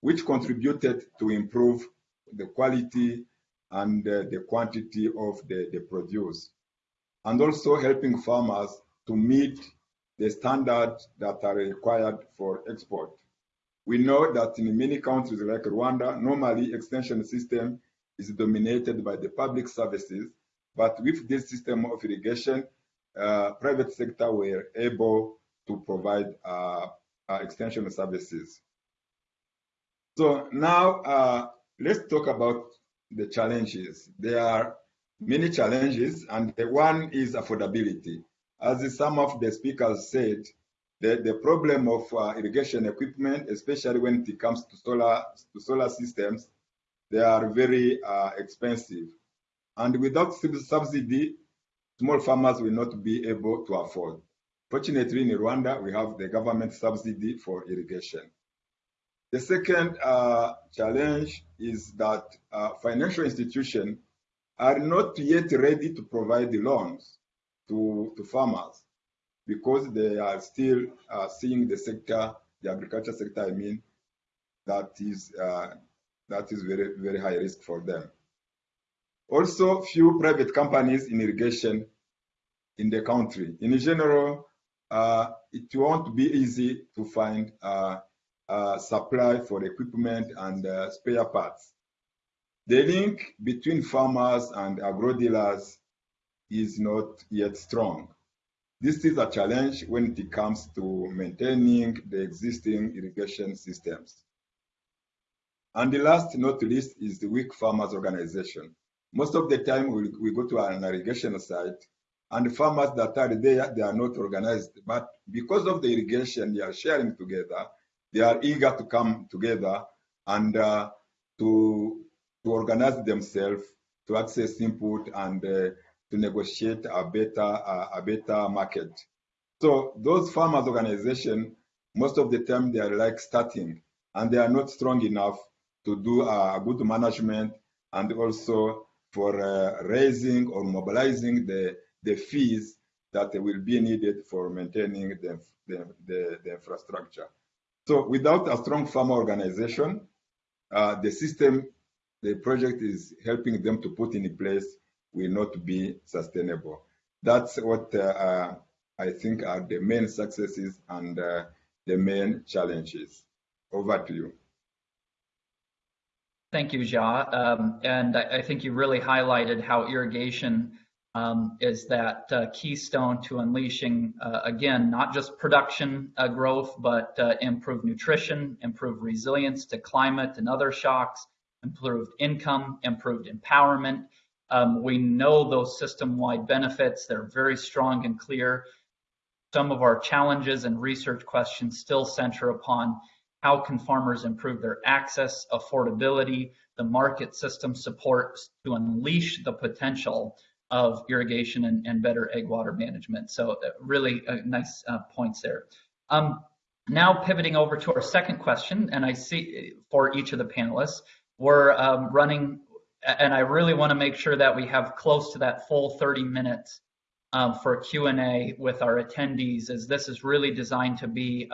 which contributed to improve the quality and uh, the quantity of the, the produce, and also helping farmers to meet the standards that are required for export. We know that in many countries like Rwanda, normally extension system is dominated by the public services, but with this system of irrigation, private sector were able to provide uh, uh, extension services. So now uh, let's talk about the challenges. There are many challenges, and the one is affordability. As some of the speakers said, the, the problem of uh, irrigation equipment, especially when it comes to solar, to solar systems, they are very uh, expensive. And without subsidy, small farmers will not be able to afford. Fortunately, in Rwanda, we have the government subsidy for irrigation. The second uh, challenge is that uh, financial institutions are not yet ready to provide the loans to, to farmers because they are still uh, seeing the sector, the agriculture sector, I mean, that is uh, that is very very high risk for them. Also, few private companies in irrigation in the country. In general, uh, it won't be easy to find uh, supply for equipment and uh, spare parts. The link between farmers and agro dealers is not yet strong. This is a challenge when it comes to maintaining the existing irrigation systems. And the last, not least, is the weak farmers organization. Most of the time, we, we go to an irrigation site, and the farmers that are there, they are not organized. But because of the irrigation, they are sharing together. They are eager to come together and uh, to to organize themselves, to access input, and uh, to negotiate a better uh, a better market. So those farmers organization, most of the time they are like starting, and they are not strong enough to do a good management and also for uh, raising or mobilizing the the fees that will be needed for maintaining the, the, the, the infrastructure. So without a strong farmer organization, uh, the system the project is helping them to put in place will not be sustainable. That's what uh, I think are the main successes and uh, the main challenges. Over to you. Thank you, Jia. Um, and I, I, think you really highlighted how irrigation um, is that uh, keystone to unleashing, uh, again, not just production uh, growth, but uh, improved nutrition, improved resilience to climate and other shocks, improved income, improved empowerment. Um, we know those system-wide benefits. They're very strong and clear. Some of our challenges and research questions still center upon how can farmers improve their access, affordability, the market system support to unleash the potential of irrigation and, and better ag water management. So uh, really uh, nice uh, points there. Um, now pivoting over to our second question, and I see for each of the panelists, we're um, running, and I really want to make sure that we have close to that full 30 minutes um, for Q&A with our attendees, as this is really designed to be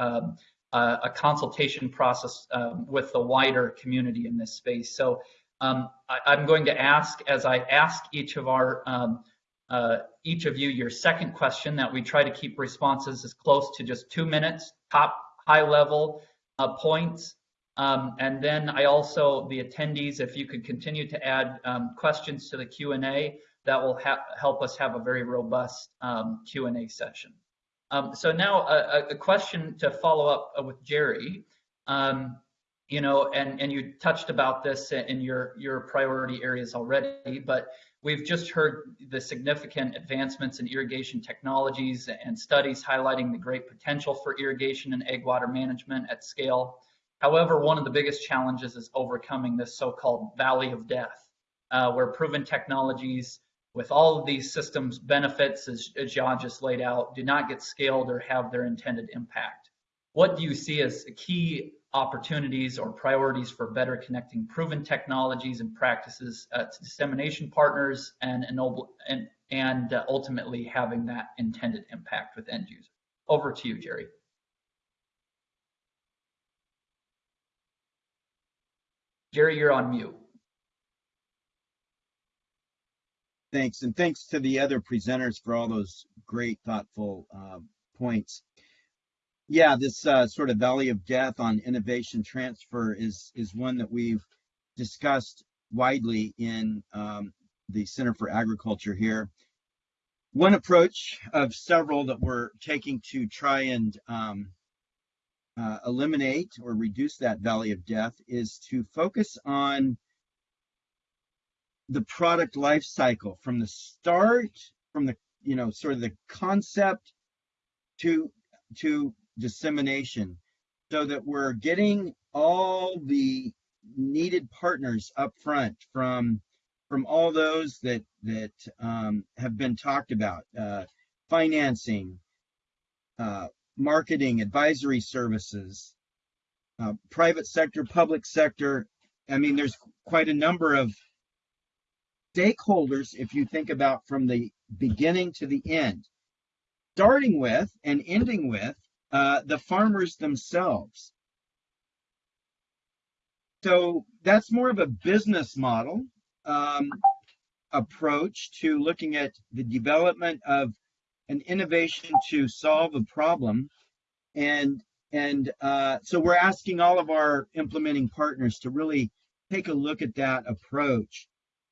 a, a, consultation process um, with the wider community in this space. So um, I, am going to ask, as I ask each of our um, uh, each of you your second question, that we try to keep responses as close to just two minutes, top high level uh, points, um, and then I also, the attendees, if you could continue to add um, questions to the Q&A, that will help us have a very robust um, Q&A session. Um, so now a, a, question to follow up with Jerry. Um, you know, and, and you touched about this in your, your priority areas already, but we've just heard the significant advancements in irrigation technologies and studies highlighting the great potential for irrigation and ag water management at scale. However, one of the biggest challenges is overcoming this so-called valley of death, uh, where proven technologies with all of these systems benefits, as, as Jia just laid out, do not get scaled or have their intended impact. What do you see as key opportunities or priorities for better connecting proven technologies and practices uh, to dissemination partners and, ennoble, and, and uh, ultimately having that intended impact with end users? Over to you, Jerry. Jerry, you're on mute. Thanks, and thanks to the other presenters for all those great, thoughtful uh, points. Yeah, this uh, sort of valley of death on innovation transfer is is one that we've discussed widely in um, the Center for Agriculture here. One approach of several that we're taking to try and um, uh, eliminate or reduce that valley of death is to focus on the product life cycle from the start, from the you know sort of the concept to to dissemination, so that we're getting all the needed partners up front from from all those that that um, have been talked about, uh, financing, uh, marketing, advisory services, uh, private sector, public sector. I mean, there's quite a number of stakeholders if you think about from the beginning to the end, starting with and ending with uh, the farmers themselves. So that's more of a business model um, approach to looking at the development of an innovation to solve a problem. And, and uh, so we're asking all of our implementing partners to really take a look at that approach.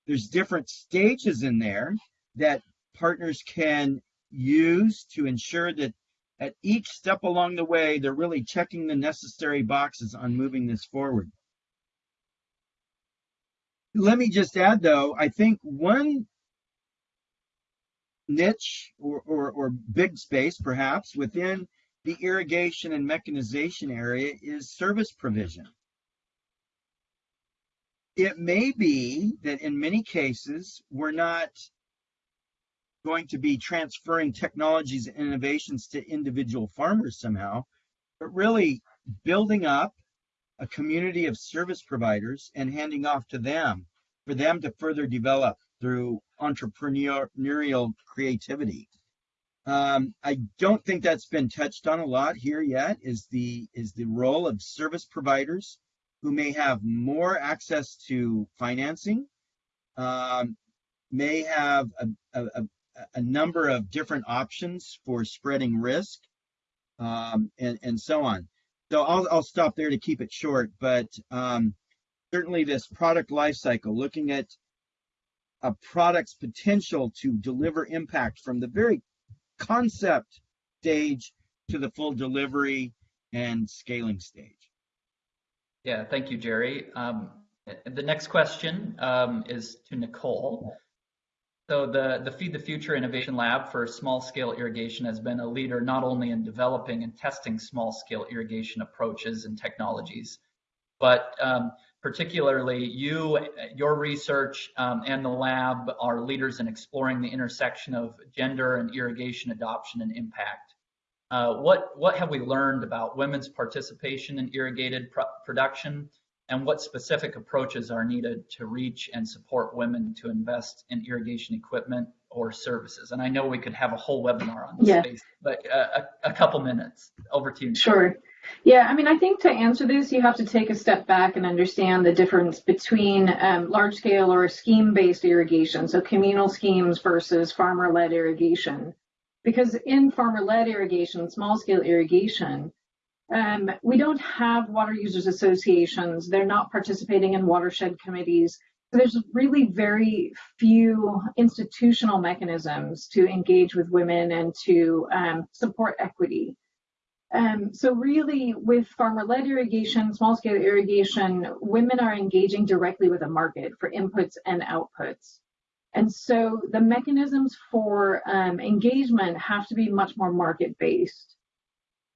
There's different stages in there that partners can use to ensure that at each step along the way, they're really checking the necessary boxes on moving this forward. Let me just add though, I think one niche or, or, or big space perhaps within the irrigation and mechanization area is service provision. It may be that in many cases, we're not going to be transferring technologies and innovations to individual farmers somehow, but really building up a community of service providers and handing off to them for them to further develop through entrepreneurial creativity. Um, I don't think that's been touched on a lot here yet. Is the is the role of service providers who may have more access to financing, um, may have a, a, a number of different options for spreading risk um, and, and so on. So I'll, I'll stop there to keep it short, but um, certainly this product lifecycle, looking at a product's potential to deliver impact from the very concept stage to the full delivery and scaling stage. Yeah, thank you, Jerry. Um, the next question um, is to Nicole. So the, the Feed the Future Innovation Lab for small scale irrigation has been a leader not only in developing and testing small scale irrigation approaches and technologies, but um, particularly you, your research um, and the lab are leaders in exploring the intersection of gender and irrigation adoption and impact. Uh, what, what have we learned about women's participation in irrigated production and what specific approaches are needed to reach and support women to invest in irrigation equipment or services? And I know we could have a whole webinar on this yeah. space, but uh, a, a, couple minutes. Over to you. Sure. Yeah, I mean, I think to answer this, you have to take a step back and understand the difference between um, large scale or scheme based irrigation, so communal schemes versus farmer led irrigation. Because in farmer led irrigation, small scale irrigation, um, we don't have water users associations. They're not participating in watershed committees. So there's really very few institutional mechanisms to engage with women and to um, support equity. Um, so really with farmer-led irrigation, small-scale irrigation, women are engaging directly with the market for inputs and outputs. And so the mechanisms for um, engagement have to be much more market-based.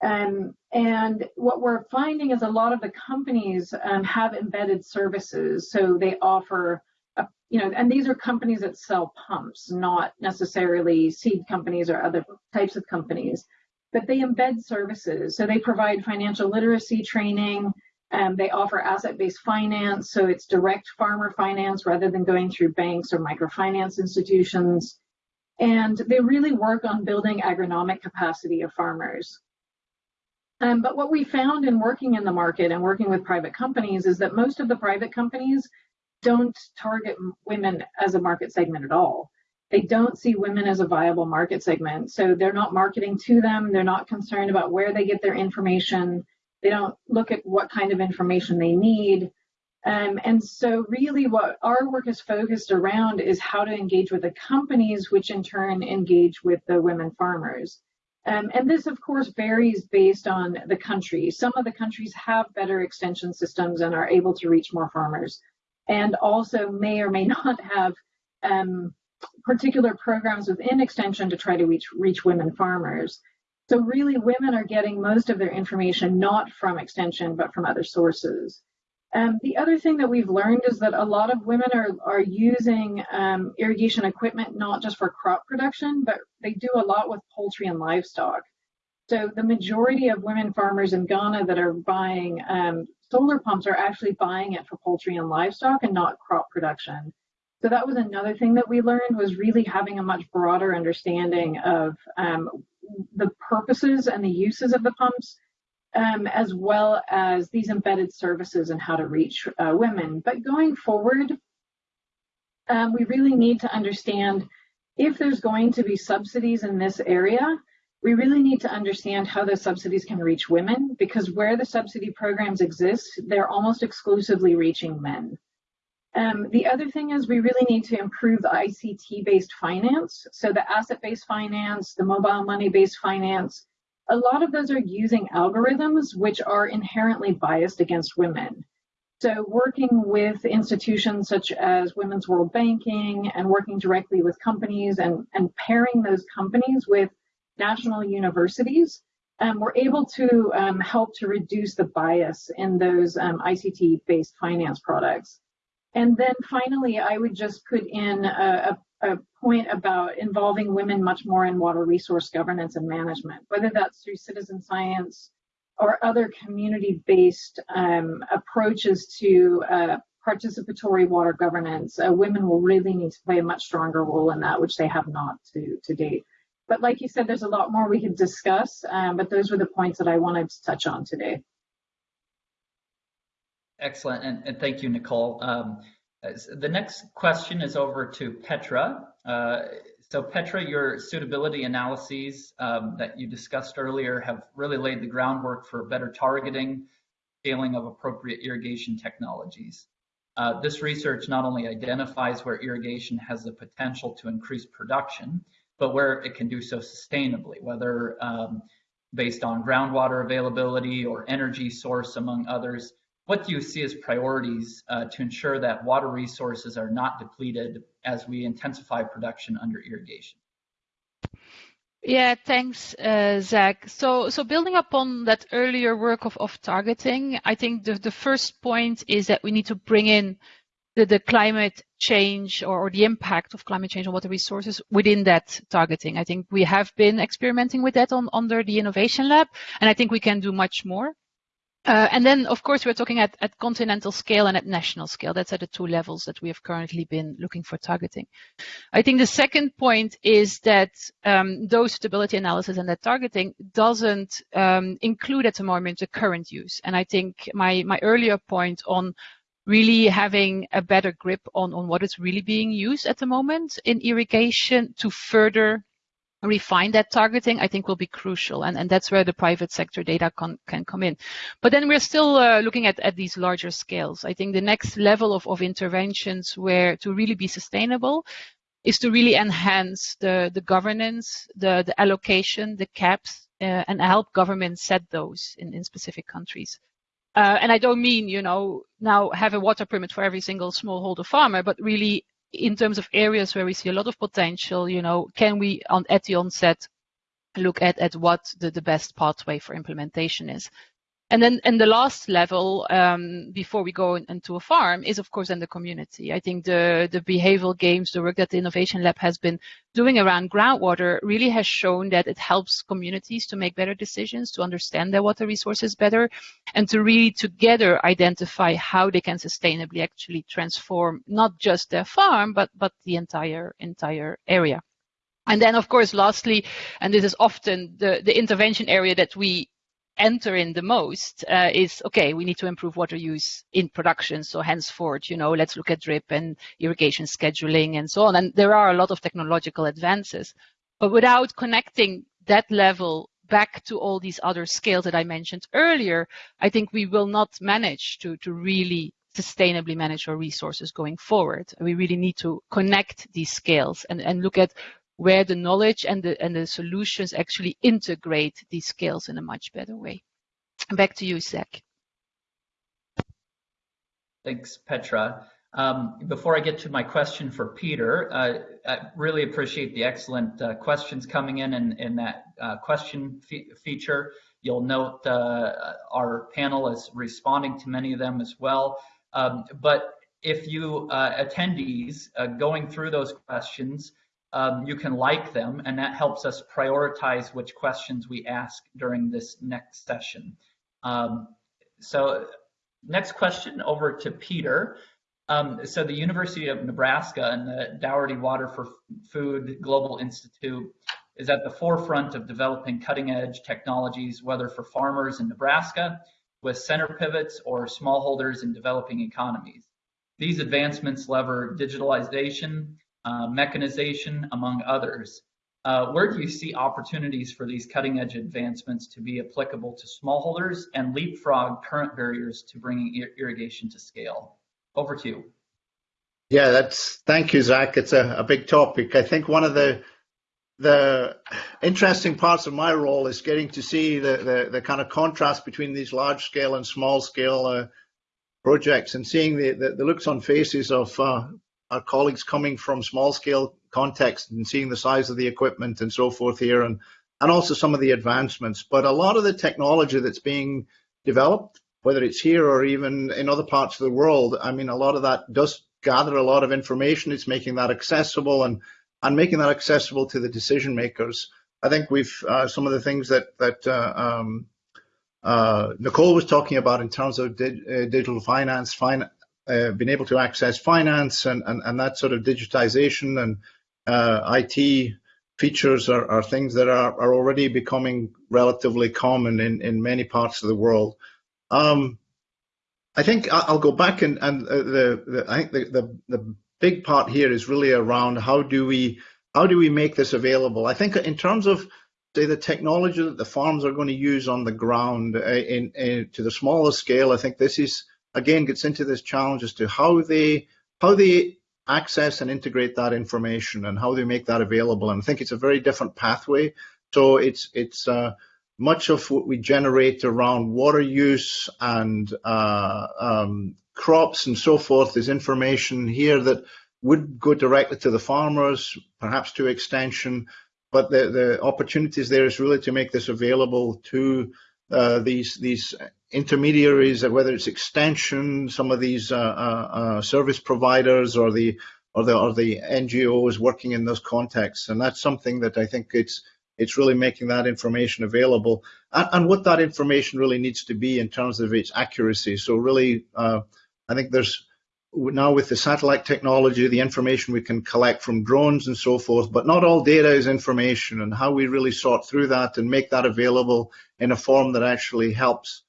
Um, and what we're finding is a lot of the companies um, have embedded services. So they offer, a, you know, and these are companies that sell pumps, not necessarily seed companies or other types of companies, but they embed services. So they provide financial literacy training. Um, they offer asset-based finance, so it's direct farmer finance rather than going through banks or microfinance institutions. And they really work on building agronomic capacity of farmers. Um, but what we found in working in the market and working with private companies is that most of the private companies don't target women as a market segment at all. They don't see women as a viable market segment. So they're not marketing to them. They're not concerned about where they get their information. They don't look at what kind of information they need. Um, and so really what our work is focused around is how to engage with the companies, which in turn engage with the women farmers. Um, and this, of course, varies based on the country. Some of the countries have better extension systems and are able to reach more farmers, and also may or may [LAUGHS] not have um, particular programs within extension to try to reach, reach women farmers. So really, women are getting most of their information not from extension, but from other sources. Um, the other thing that we've learned is that a lot of women are, are using um, irrigation equipment not just for crop production, but they do a lot with poultry and livestock. So the majority of women farmers in Ghana that are buying um, solar pumps are actually buying it for poultry and livestock and not crop production. So that was another thing that we learned was really having a much broader understanding of um, the purposes and the uses of the pumps, um, as well as these embedded services and how to reach uh, women. But going forward, um, we really need to understand if there's going to be subsidies in this area, we really need to understand how those subsidies can reach women because where the subsidy programs exist, they're almost exclusively reaching men. Um, the other thing is we really need to improve the ICT-based finance. So the asset-based finance, the mobile money-based finance, a lot of those are using algorithms which are inherently biased against women. So working with institutions such as Women's World Banking and working directly with companies and, and pairing those companies with national universities, um, we're able to um, help to reduce the bias in those um, ICT-based finance products. And then finally, I would just put in a, a, a, point about involving women much more in water resource governance and management, whether that's through citizen science or other community-based um, approaches to uh, participatory water governance. Uh, women will really need to play a much stronger role in that, which they have not to, to date. But like you said, there's a lot more we could discuss, um, but those were the points that I wanted to touch on today. Excellent, and, and thank you, Nicole. Um, the next question is over to Petra. Uh, so Petra, your suitability analyses um, that you discussed earlier have really laid the groundwork for better targeting, scaling of appropriate irrigation technologies. Uh, this research not only identifies where irrigation has the potential to increase production, but where it can do so sustainably, whether um, based on groundwater availability or energy source, among others, what do you see as priorities uh, to ensure that water resources are not depleted as we intensify production under irrigation? Yeah, thanks, uh, Zach. So, so building upon that earlier work of, of targeting, I think the, the first point is that we need to bring in the, the climate change or, or, the impact of climate change on water resources within that targeting. I think we have been experimenting with that on under the Innovation Lab, and I think we can do much more. Uh, and then, of course, we're talking at, at, continental scale and at national scale. That's at the two levels that we have currently been looking for targeting. I think the second point is that um, those suitability analysis and that targeting doesn't um, include at the moment the current use. And I think my, my earlier point on really having a better grip on, on what is really being used at the moment in irrigation to further refine that targeting, I think will be crucial. And, and that's where the private sector data can, can come in. But then we're still uh, looking at, at these larger scales. I think the next level of, of interventions where to really be sustainable is to really enhance the, the governance, the, the allocation, the caps, uh, and help governments set those in, in specific countries. Uh, and I don't mean, you know, now have a water permit for every single smallholder farmer, but really in terms of areas where we see a lot of potential, you know, can we on at the onset look at, at what the, the best pathway for implementation is? And then, and the last level um, before we go into a farm is, of course, in the community. I think the the behavioral games, the work that the Innovation Lab has been doing around groundwater, really has shown that it helps communities to make better decisions, to understand their water resources better, and to really together identify how they can sustainably actually transform not just their farm, but but the entire entire area. And then, of course, lastly, and this is often the, the intervention area that we enter in the most uh, is okay we need to improve water use in production. So henceforth you know let's look at drip and irrigation scheduling and so on. And there are a lot of technological advances. But without connecting that level back to all these other scales that i mentioned earlier i think we will not manage to to really sustainably manage our resources going forward. We really need to connect these scales and, and look at where the knowledge and the, and the solutions actually integrate these skills in a much better way. Back to you, Zach. Thanks, Petra. Um, before I get to my question for Peter, uh, I really appreciate the excellent uh, questions coming in in, in that uh, question fe feature. You'll note uh, our panel is responding to many of them as well. Um, but if you uh, attendees uh, going through those questions um, you can like them, and that helps us prioritize which questions we ask during this next session. Um, so next question over to Peter. Um, so the University of Nebraska and the Daugherty Water for Food Global Institute is at the forefront of developing cutting edge technologies, whether for farmers in Nebraska with center pivots or smallholders in developing economies. These advancements lever digitalization, uh, mechanization, among others. Uh, where do you see opportunities for these cutting edge advancements to be applicable to smallholders and leapfrog current barriers to bringing ir irrigation to scale? Over to you. Yeah, that's thank you, Zach. It's a, a big topic. I think one of the the interesting parts of my role is getting to see the, the, the kind of contrast between these large scale and small scale uh, projects and seeing the, the, the, looks on faces of uh, our colleagues coming from small scale context and seeing the size of the equipment and so forth here and, and also some of the advancements. But a lot of the technology that's being developed, whether it's here or even in other parts of the world, I mean, a lot of that does gather a lot of information. It's making that accessible and and making that accessible to the decision makers. I think we've uh, some of the things that that uh, um, uh, Nicole was talking about in terms of di uh, digital finance, fin uh, being able to access finance and, and, and that sort of digitization and uh, IT features are, are things that are, are already becoming relatively common in, in many parts of the world. Um, I think I'll go back and, and the, the, I think the, the, the big part here is really around how do we how do we make this available? I think in terms of say the technology that the farms are going to use on the ground uh, in, in, to the smaller scale, I think this is again gets into this challenge as to how they how they access and integrate that information and how they make that available. And I think it's a very different pathway. So it's it's uh, much of what we generate around water use and uh, um, crops and so forth is information here that would go directly to the farmers, perhaps to extension, but the, the opportunities there is really to make this available to uh, these these intermediaries, whether it's extension, some of these uh, uh, uh service providers, or the or the or the NGOs working in those contexts, and that's something that I think it's it's really making that information available, and, and what that information really needs to be in terms of its accuracy. So really uh, I think there's now with the satellite technology, the information we can collect from drones and so forth, but not all data is information. And how we really sort through that and make that available in a form that actually helps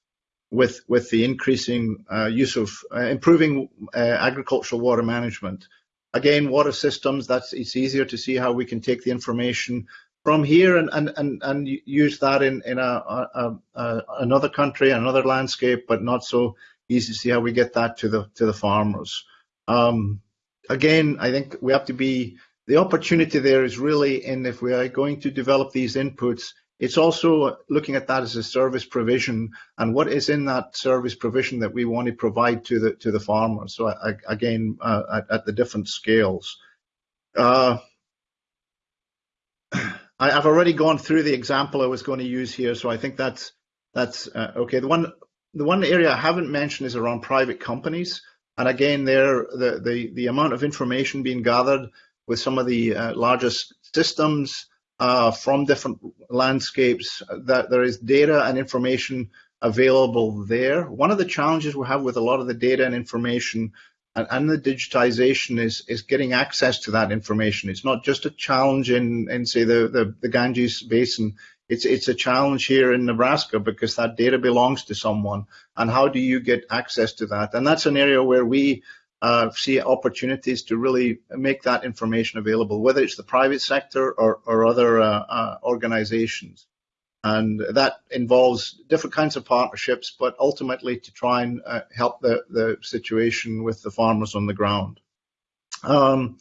with, with the increasing uh, use of uh, improving uh, agricultural water management. Again, water systems, that's it's easier to see how we can take the information from here and, and, and, and use that in, in a, a, a another country, another landscape, but not so easy to see how we get that to the to the farmers. Um, again, I think we have to be the opportunity there is really in if we are going to develop these inputs, it's also looking at that as a service provision and what is in that service provision that we want to provide to the to the farmers. So I, again, uh, at, at, the different scales. Uh, I, have already gone through the example I was going to use here, so I think that's that's uh, okay. The one the one area I haven't mentioned is around private companies. And again, there the, the, the amount of information being gathered with some of the uh, largest systems uh, from different landscapes, that there is data and information available there. One of the challenges we have with a lot of the data and information and, and, the digitization is is getting access to that information. It's not just a challenge in in say the the, the Ganges Basin it's it's a challenge here in Nebraska because that data belongs to someone, and how do you get access to that? And that's an area where we uh, see opportunities to really make that information available, whether it's the private sector or, or other uh, uh, organizations. And that involves different kinds of partnerships, but ultimately to try and uh, help the, the situation with the farmers on the ground. Um,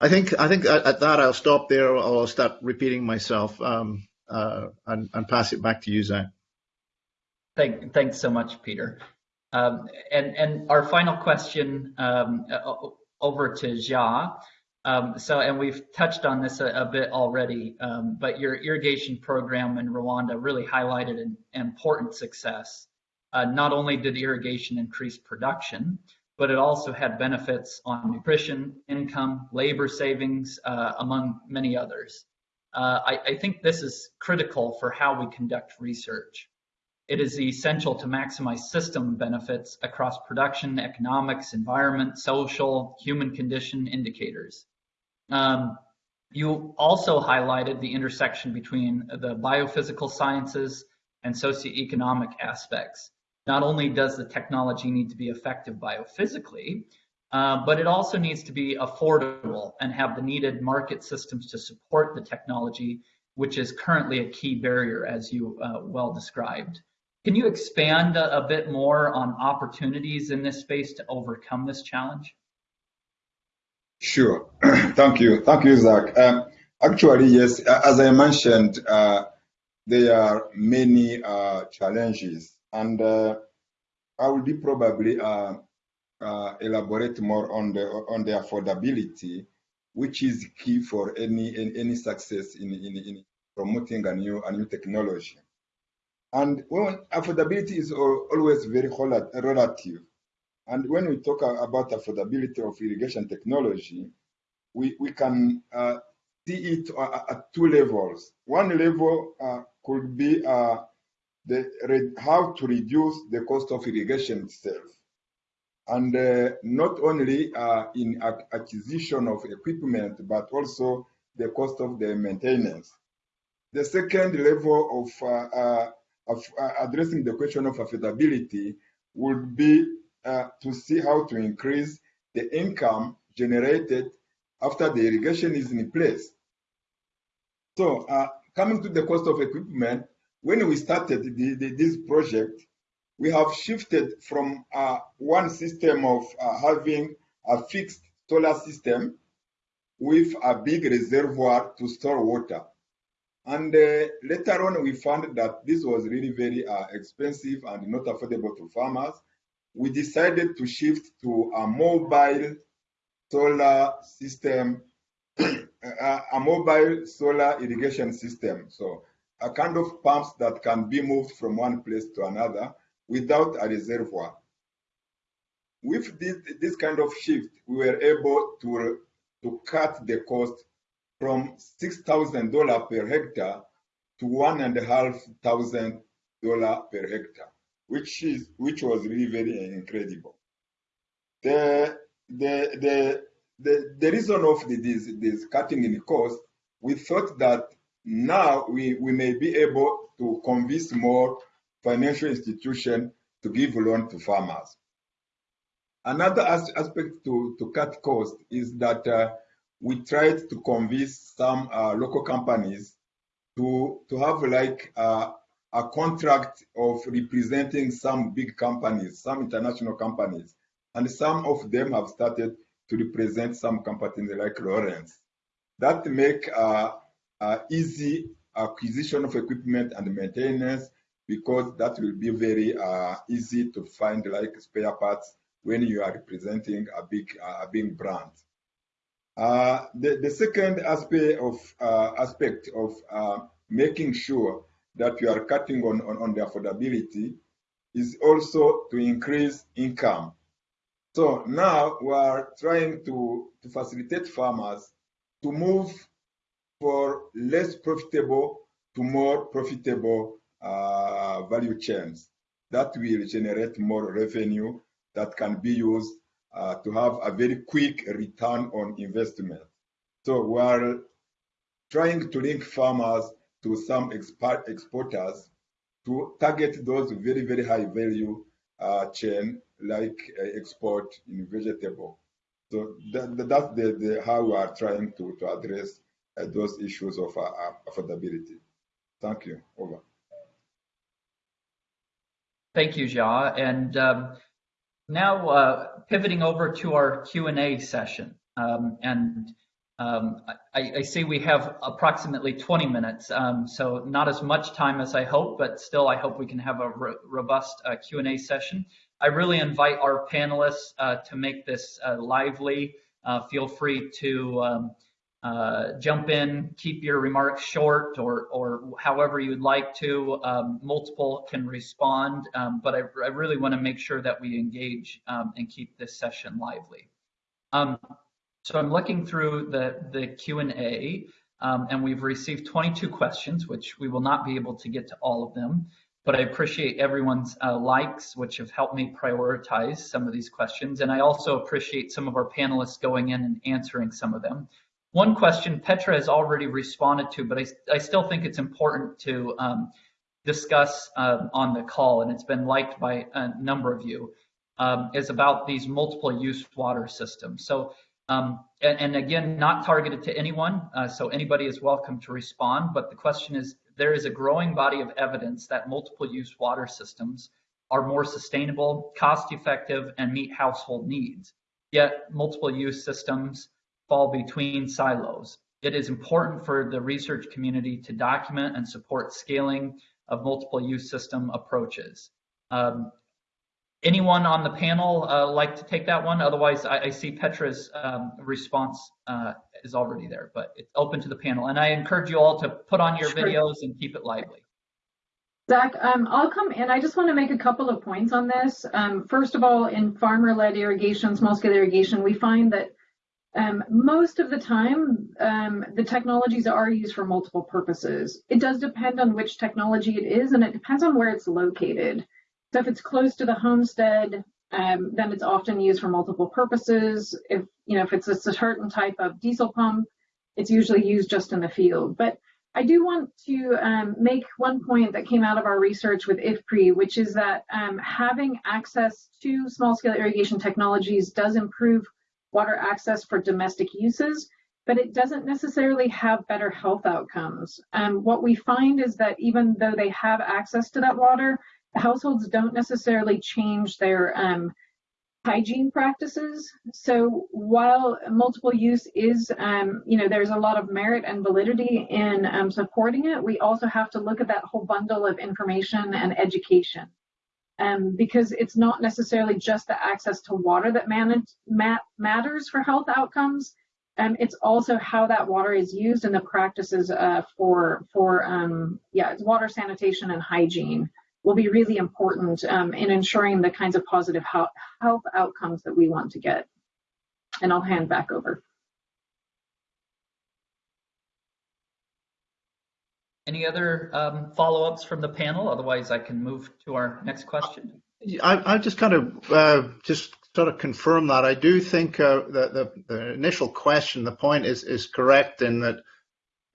I think I think at, at, that I'll stop there. I'll start repeating myself um, uh, and, and, pass it back to you, Zach. Thank, thanks so much, Peter. Um, and and our final question um, over to Jia. Um, so, and we've touched on this a, a bit already, um, but your irrigation program in Rwanda really highlighted an important success. Uh, not only did irrigation increase production, but it also had benefits on nutrition, income, labor savings, uh, among many others. Uh, I, I, think this is critical for how we conduct research. It is essential to maximize system benefits across production, economics, environment, social, human condition indicators. Um, you also highlighted the intersection between the biophysical sciences and socioeconomic aspects. Not only does the technology need to be effective biophysically, uh, but it also needs to be affordable and have the needed market systems to support the technology, which is currently a key barrier, as you uh, well described. Can you expand a, a, bit more on opportunities in this space to overcome this challenge? Sure. [CLEARS THROAT] Thank you. Thank you, Zach. Um, actually, yes, as I mentioned, uh, there are many uh, challenges, and uh, I will probably uh, uh, elaborate more on the on the affordability, which is key for any any, any success in, in, in promoting a new a new technology. And when affordability is always very relative, and when we talk about affordability of irrigation technology, we, we can uh, see it at two levels. One level uh, could be uh, the, how to reduce the cost of irrigation itself. And uh, not only uh, in acquisition of equipment, but also the cost of the maintenance. The second level uh, of addressing the question of affordability would be uh, to see how to increase the income generated after the irrigation is in place. So uh, coming to the cost of equipment, when we started the, the, this project, we have shifted from uh, one system of uh, having a fixed solar system with a big reservoir to store water. And uh, later on, we found that this was really very uh, expensive and not affordable to farmers we decided to shift to a mobile solar system, [CLEARS THROAT] a mobile solar irrigation system. So a kind of pumps that can be moved from one place to another without a reservoir. With this, this kind of shift, we were able to, to cut the cost from $6,000 per hectare to $1,500 per hectare which is which was really very incredible. The the the the, the reason of this this cutting in cost, we thought that now we, we may be able to convince more financial institutions to give loan to farmers. Another as aspect to, to cut cost is that uh, we tried to convince some uh, local companies to, to have like uh, a contract of representing some big companies, some international companies, and some of them have started to represent some companies like Lorentz. That make uh, uh, easy acquisition of equipment and maintenance because that will be very uh, easy to find like spare parts when you are representing a big a big brand. Uh, the, the second aspect of uh, aspect of uh, making sure that you are cutting on, on, on the affordability is also to increase income. So now we are trying to, to facilitate farmers to move for less profitable to more profitable uh, value chains. That will generate more revenue that can be used uh, to have a very quick return on investment. So we are trying to link farmers to some export, exporters to target those very, very high value uh, chain like uh, export in vegetable. So that, that's the, the, how we are trying to, to address uh, those issues of uh, affordability. Thank you. Over. Thank you, Ja. And um, now uh, pivoting over to our Q&A session. Um, and um, I, I, see we have approximately 20 minutes, um, so not as much time as I hope, but still I hope we can have a ro robust uh, Q&A session. I really invite our panelists uh, to make this uh, lively. Uh, feel free to um, uh, jump in, keep your remarks short or, or however you'd like to. Um, multiple can respond, um, but I, I really want to make sure that we engage um, and keep this session lively. So I'm looking through the, the Q&A um, and we've received 22 questions, which we will not be able to get to all of them. but I appreciate everyone's uh, likes, which have helped me prioritize some of these questions. And I also appreciate some of our panelists going in and answering some of them. One question Petra has already responded to, but I, I still think it's important to um, discuss um, on the call, and it's been liked by a number of you, um, is about these multiple use water systems. So, um, and, and, again, not targeted to anyone, uh, so anybody is welcome to respond, but the question is, there is a growing body of evidence that multiple use water systems are more sustainable, cost effective, and meet household needs. Yet multiple use systems fall between silos. It is important for the research community to document and support scaling of multiple use system approaches. Um, anyone on the panel uh, like to take that one? Otherwise, I, I see Petra's um, response uh, is already there, but it's open to the panel. And I encourage you all to put on your sure. videos and keep it lively. Zach, um, I'll come in. I just want to make a couple of points on this. Um, first of all, in farmer-led irrigation, small-scale irrigation, we find that um, most of the time, um, the technologies are used for multiple purposes. It does depend on which technology it is, and it depends on where it's located. So if it's close to the homestead, um, then it's often used for multiple purposes. If you know if it's a certain type of diesel pump, it's usually used just in the field. But I do want to um, make one point that came out of our research with IFPRI, which is that um, having access to small-scale irrigation technologies does improve water access for domestic uses, but it doesn't necessarily have better health outcomes. Um, what we find is that even though they have access to that water, households don't necessarily change their um, hygiene practices. So while multiple use is, um, you know, there's a lot of merit and validity in um, supporting it, we also have to look at that whole bundle of information and education um, because it's not necessarily just the access to water that manage, mat, matters for health outcomes. Um, it's also how that water is used and the practices uh, for for um, yeah it's water sanitation and hygiene will be really important um, in ensuring the kinds of positive health outcomes that we want to get. And I'll hand back over. Any other um, follow-ups from the panel? Otherwise, I can move to our next question. I, I just kind of uh, just sort of confirm that. I do think uh, that the, the, initial question, the point is is correct in that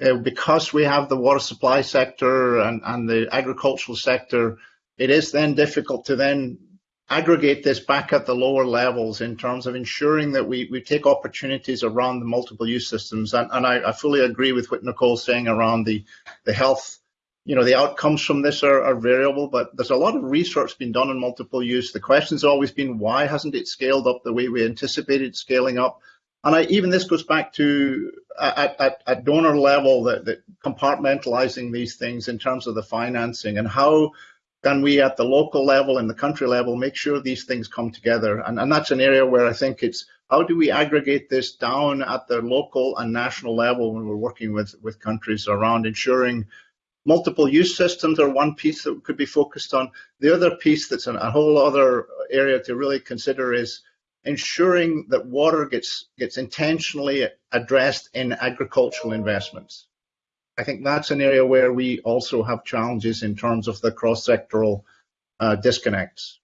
uh, because we have the water supply sector and, and the agricultural sector, it is then difficult to then aggregate this back at the lower levels in terms of ensuring that we, we take opportunities around the multiple use systems. And, and I, I, fully agree with what Nicole's saying around the, the health. You know, the outcomes from this are, are variable, but there's a lot of research being done on multiple use. The question's always been, why hasn't it scaled up the way we anticipated scaling up? And I, even this goes back to at, at, at donor level that, that compartmentalizing these things in terms of the financing and how can we at the local level and the country level make sure these things come together? And, and that's an area where I think it's how do we aggregate this down at the local and national level when we're working with, with countries around ensuring multiple use systems are one piece that could be focused on. The other piece that's an, a whole other area to really consider is ensuring that water gets gets intentionally addressed in agricultural investments. I think that's an area where we also have challenges in terms of the cross-sectoral uh, disconnects.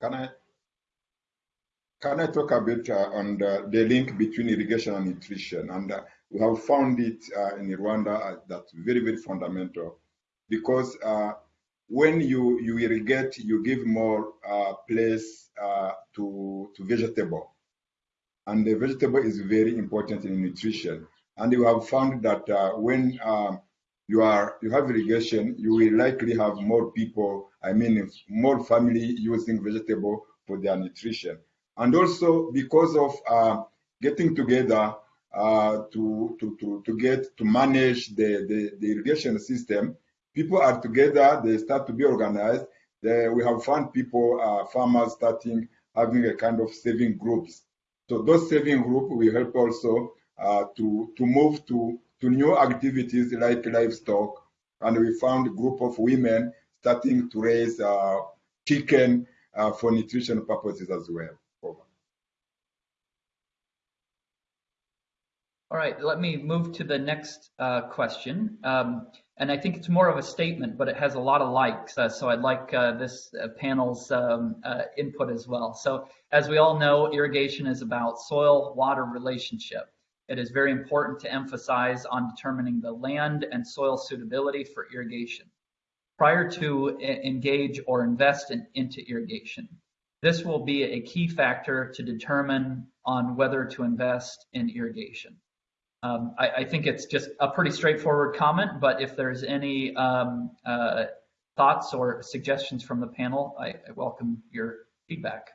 Can I can I talk a bit uh, on the, the, link between irrigation and nutrition? And uh, we have found it uh, in Rwanda uh, that's very very fundamental because uh, when you you irrigate, you give more place to to vegetable, and the vegetable is very important in nutrition. And you have found that uh, when um, you are you have irrigation, you will likely have more people, I mean, more family using vegetable for their nutrition. And also because of uh, getting together uh, to, to, to, to get to manage the, the, the, irrigation system, people are together, they start to be organized. They, we have found people, uh, farmers starting having a kind of saving groups. So those saving group will help also uh, to, to move to, to new activities like livestock. And we found a group of women starting to raise uh, chicken uh, for nutrition purposes as well. Over. All right, let me move to the next uh, question. Um, and I think it's more of a statement, but it has a lot of likes. Uh, so I'd like uh, this uh, panel's um, uh, input as well. So as we all know, irrigation is about soil-water relationship. It is very important to emphasize on determining the land and soil suitability for irrigation prior to engage or invest in, into irrigation. This will be a key factor to determine on whether to invest in irrigation. Um, I, I, think it's just a pretty straightforward comment, but if there's any um, uh, thoughts or suggestions from the panel, I, I welcome your feedback.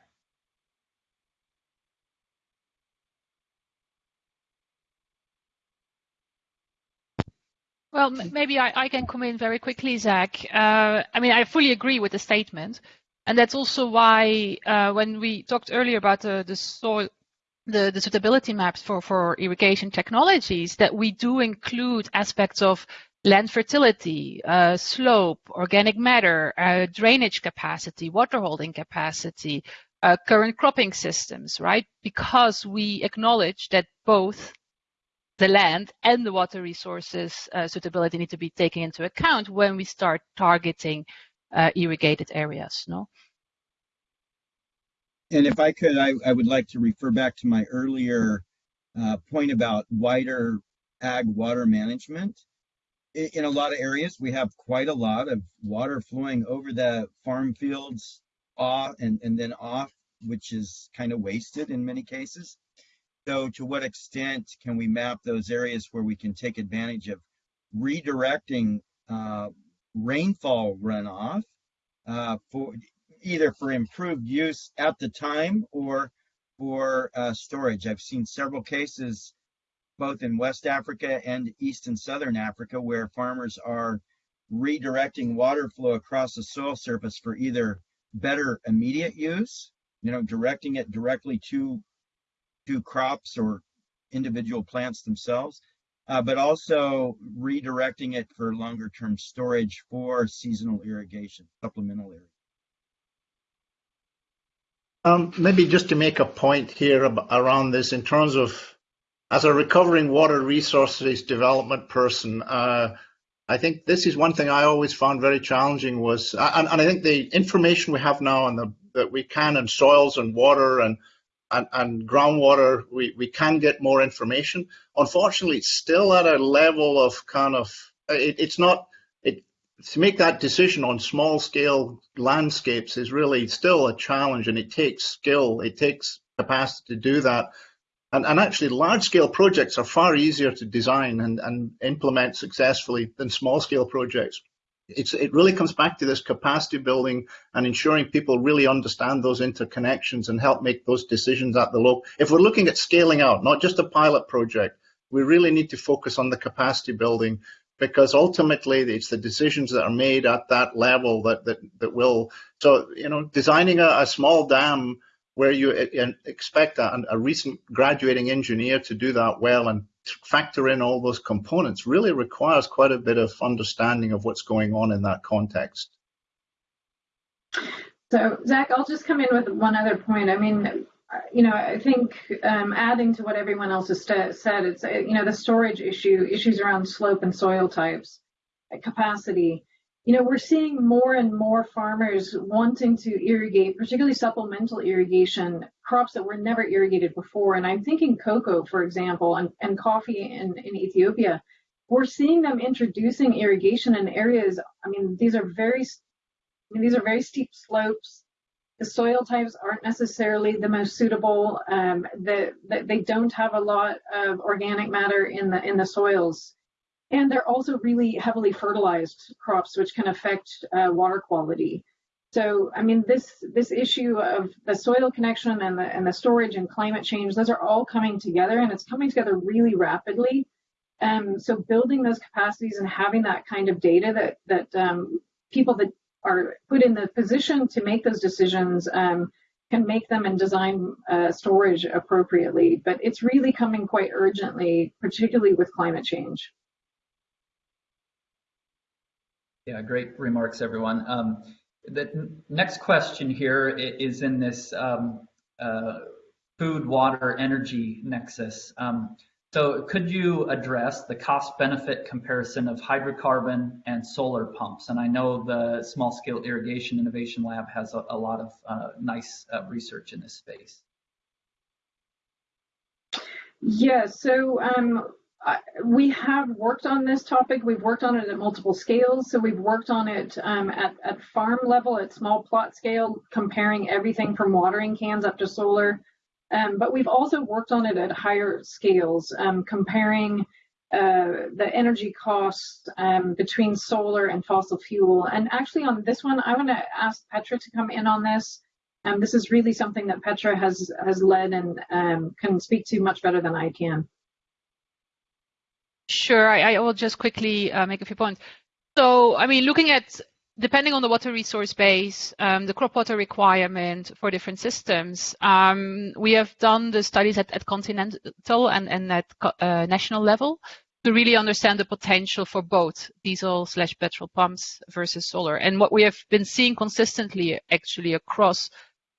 Well, maybe I, I, can come in very quickly, Zach. Uh, I mean, I fully agree with the statement. And that's also why uh, when we talked earlier about the, the soil the, the suitability maps for, for irrigation technologies that we do include aspects of land fertility, uh, slope, organic matter, uh, drainage capacity, water holding capacity, uh, current cropping systems, right? Because we acknowledge that both the land and the water resources uh, suitability need to be taken into account when we start targeting uh, irrigated areas, no? and if I could, I, I would like to refer back to my earlier uh, point about wider ag water management. In, in a lot of areas, we have quite a lot of water flowing over the farm fields off and, and then off, which is kind of wasted in many cases. So to what extent can we map those areas where we can take advantage of redirecting uh, rainfall runoff uh, for either for improved use at the time or for uh, storage. I've seen several cases both in West Africa and East and Southern Africa where farmers are redirecting water flow across the soil surface for either better immediate use, you know, directing it directly to to crops or individual plants themselves, uh, but also redirecting it for longer term storage for seasonal irrigation, supplemental irrigation. Um, maybe just to make a point here around this in terms of, as a recovering water resources development person, uh, I think this is one thing I always found very challenging was, and, and I think the information we have now and the, that we can in soils and water and and, and groundwater, we, we can get more information. Unfortunately, it's still at a level of kind of, it, it's not, it, to make that decision on small scale landscapes is really still a challenge and it takes skill, it takes capacity to do that. And, and actually, large scale projects are far easier to design and, and implement successfully than small scale projects. It's, it really comes back to this capacity building and ensuring people really understand those interconnections and help make those decisions at the local. If we're looking at scaling out, not just a pilot project, we really need to focus on the capacity building because ultimately it's the decisions that are made at that level that that, that will so you know designing a, a small dam where you expect a, a, recent graduating engineer to do that well and factor in all those components really requires quite a bit of understanding of what's going on in that context. So Zach, I'll just come in with one other point. I mean, you know, I think um, adding to what everyone else has said, it's you know the storage issue, issues around slope and soil types, uh, capacity. You know, we're seeing more and more farmers wanting to irrigate, particularly supplemental irrigation, crops that were never irrigated before. And I'm thinking cocoa, for example, and, and coffee in, in Ethiopia. We're seeing them introducing irrigation in areas. I mean, these are very, I mean, these are very steep slopes the soil types aren't necessarily the most suitable. Um, the, the, they don't have a lot of organic matter in the in the soils, and they're also really heavily fertilized crops, which can affect uh, water quality. So, I mean, this this issue of the soil connection and the and the storage and climate change, those are all coming together, and it's coming together really rapidly. Um, so, building those capacities and having that kind of data that that um, people that are put in the position to make those decisions um, can make them and design uh, storage appropriately. But it's really coming quite urgently, particularly with climate change. Yeah, great remarks, everyone. Um, the next question here is in this um, uh, food, water, energy nexus. Um, So could you address the cost benefit comparison of hydrocarbon and solar pumps? And I know the Small Scale Irrigation Innovation Lab has a, a lot of uh, nice uh, research in this space. Yeah, so um, we have worked on this topic. We've worked on it at multiple scales. So we've worked on it um, at, at farm level, at small plot scale, comparing everything from watering cans up to solar. Um, but we've also worked on it at higher scales, um, comparing uh, the energy costs um, between solar and fossil fuel. And actually on this one, I want to ask Petra to come in on this. Um, this is really something that Petra has, has led and um, can speak to much better than I can. Sure, I, I will just quickly uh, make a few points. So, I mean, looking at depending on the water resource base, um, the crop water requirement for different systems, um, we have done the studies at, at continental and, and at uh, national level to really understand the potential for both diesel slash petrol pumps versus solar. And what we have been seeing consistently actually across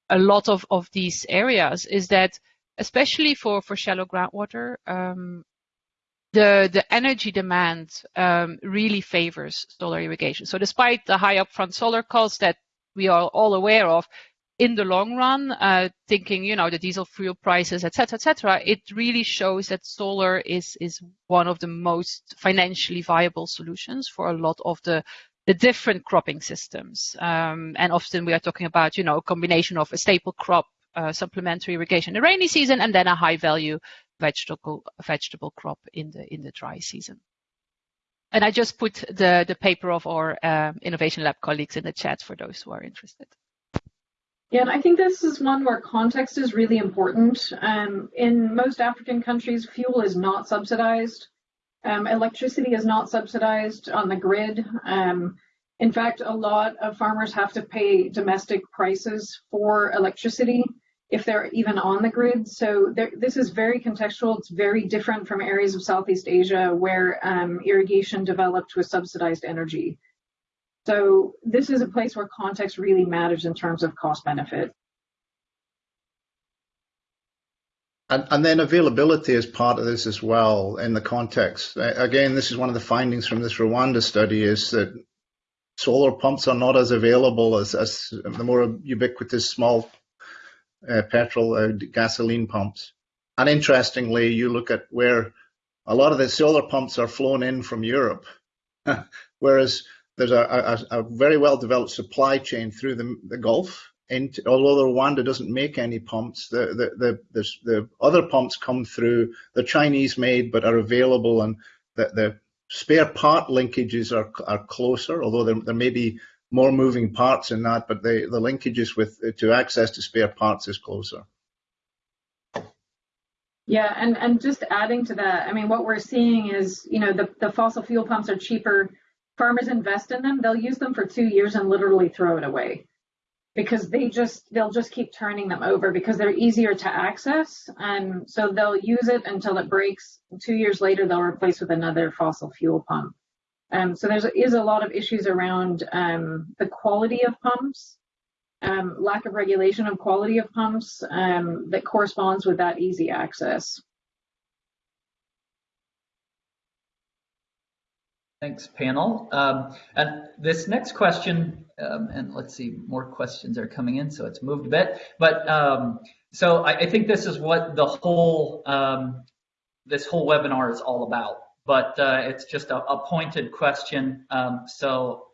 a lot of, of these areas is that especially for, for shallow groundwater, um, the, the energy demand um, really favors solar irrigation. So despite the high upfront solar costs that we are all aware of, in the long run, uh, thinking, you know, the diesel fuel prices, et cetera, et cetera, it really shows that solar is, is one of the most financially viable solutions for a lot of the, the different cropping systems. Um, and often we are talking about, you know, a combination of a staple crop, uh, supplementary irrigation in the rainy season, and then a high value vegetable vegetable crop in the in the dry season. And I just put the the paper of our uh, innovation lab colleagues in the chat for those who are interested. Yeah, and I think this is one where context is really important. Um, in most African countries, fuel is not subsidized. Um, electricity is not subsidized on the grid. Um, in fact, a lot of farmers have to pay domestic prices for electricity if they're even on the grid. So this is very contextual. It's very different from areas of Southeast Asia where um, irrigation developed with subsidized energy. So this is a place where context really matters in terms of cost benefit. And, and, then availability is part of this as well in the context. Again, this is one of the findings from this Rwanda study is that solar pumps are not as available as, as the more ubiquitous small uh, petrol, uh, gasoline pumps. And interestingly, you look at where a lot of the solar pumps are flown in from Europe, [LAUGHS] whereas there's a, a, a, very well developed supply chain through the, the Gulf. And although Rwanda doesn't make any pumps, the, the, the, the, the other pumps come through. The Chinese made, but are available, and the, the spare part linkages are, are closer, although there, there may be more moving parts in that, but the, the linkages with to access to spare parts is closer. Yeah, and, and just adding to that, I mean, what we're seeing is, you know, the, the fossil fuel pumps are cheaper. Farmers invest in them. They'll use them for two years and literally throw it away because they just, they'll just keep turning them over because they're easier to access. And so they'll use it until it breaks. Two years later, they'll replace with another fossil fuel pump. Um, so there is a lot of issues around um, the quality of pumps, um, lack of regulation of quality of pumps um, that corresponds with that easy access. Thanks, panel. Um, and this next question, um, and let's see, more questions are coming in, so it's moved a bit. But so I, I, think this is what the whole this whole webinar is all about but uh, it's just a, a pointed question. Um, so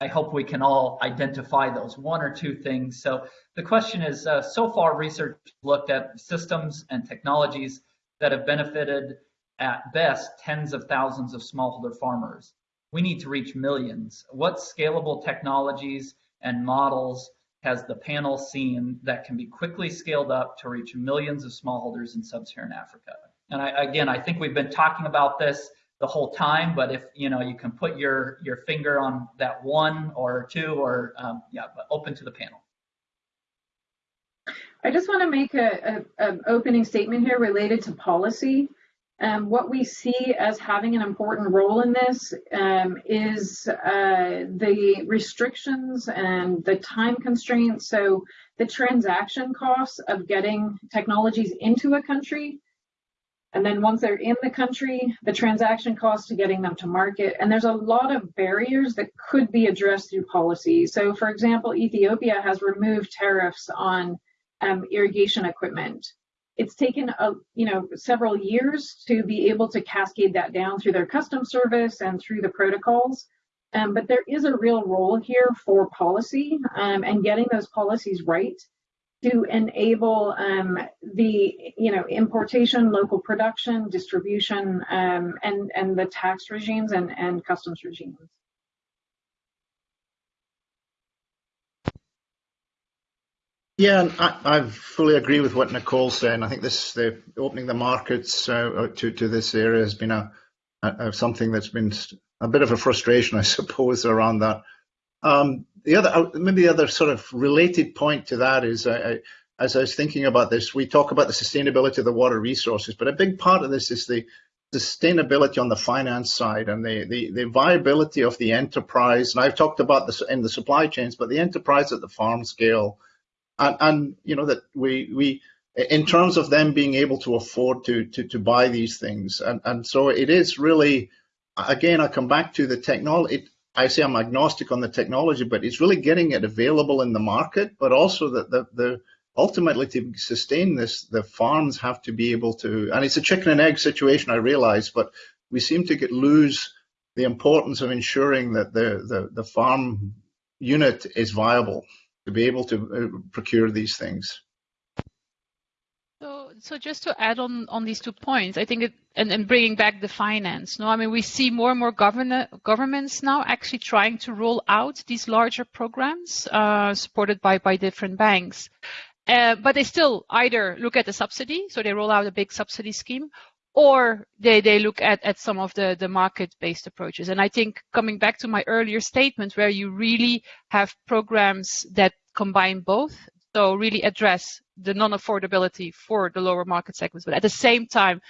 I hope we can all identify those one or two things. So the question is, uh, so far research looked at systems and technologies that have benefited at best tens of thousands of smallholder farmers. We need to reach millions. What scalable technologies and models has the panel seen that can be quickly scaled up to reach millions of smallholders in sub-Saharan Africa? And I, again, I think we've been talking about this the whole time, but if you know you can put your your finger on that one or two or um, yeah, but open to the panel. I just want to make a, opening statement here related to policy. Um, what we see as having an important role in this um, is uh, the restrictions and the time constraints. So the transaction costs of getting technologies into a country And then once they're in the country, the transaction cost to getting them to market. And there's a lot of barriers that could be addressed through policy. So, for example, Ethiopia has removed tariffs on um, irrigation equipment. It's taken a, you know several years to be able to cascade that down through their customs service and through the protocols. Um, but there is a real role here for policy um, and getting those policies right to enable um, the you know importation, local production, distribution, um, and and the tax regimes and and customs regimes. Yeah, I, I fully agree with what Nicole's saying. I think this the opening the markets uh, to to this area has been a, a, something that's been a bit of a frustration, I suppose, around that. Um, the other, uh, maybe the other sort of related point to that is, uh, as I was thinking about this, we talk about the sustainability of the water resources, but a big part of this is the sustainability on the finance side and the, the, the viability of the enterprise. And I've talked about this in the supply chains, but the enterprise at the farm scale and, and you know that we we in terms of them being able to afford to to, to buy these things and and so it is really again i come back to the technology i say i'm agnostic on the technology but it's really getting it available in the market but also that the, the ultimately to sustain this the farms have to be able to and it's a chicken and egg situation i realize but we seem to get lose the importance of ensuring that the the, the farm unit is viable to be able to uh, procure these things. So, just to add on on these two points, I think it, and, and bringing back the finance. No, I mean we see more and more govern, governments now actually trying to roll out these larger programs uh, supported by by different banks, uh, but they still either look at the subsidy, so they roll out a big subsidy scheme, or they, they look at, at some of the, the market-based approaches. And I think coming back to my earlier statement where you really have programs that combine both, so really address the non-affordability for the lower market segments, but at the same time,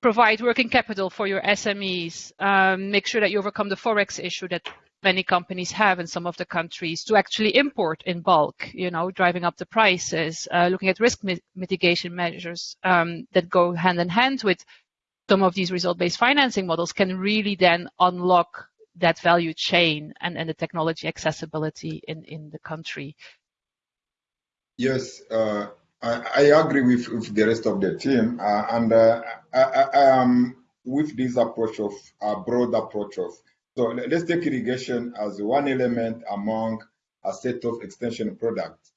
provide working capital for your SMEs, um, make sure that you overcome the Forex issue that many companies have in some of the countries to actually import in bulk, you know, driving up the prices, uh, looking at risk mi mitigation measures um, that go hand in hand with some of these result-based financing models can really then unlock that value chain and, and the technology accessibility in, in the country. Yes, uh, I, I, agree with, with, the rest of the team. Uh, and uh, I, I, um, with this approach of a broad approach of so let's take irrigation as one element among a set of extension products.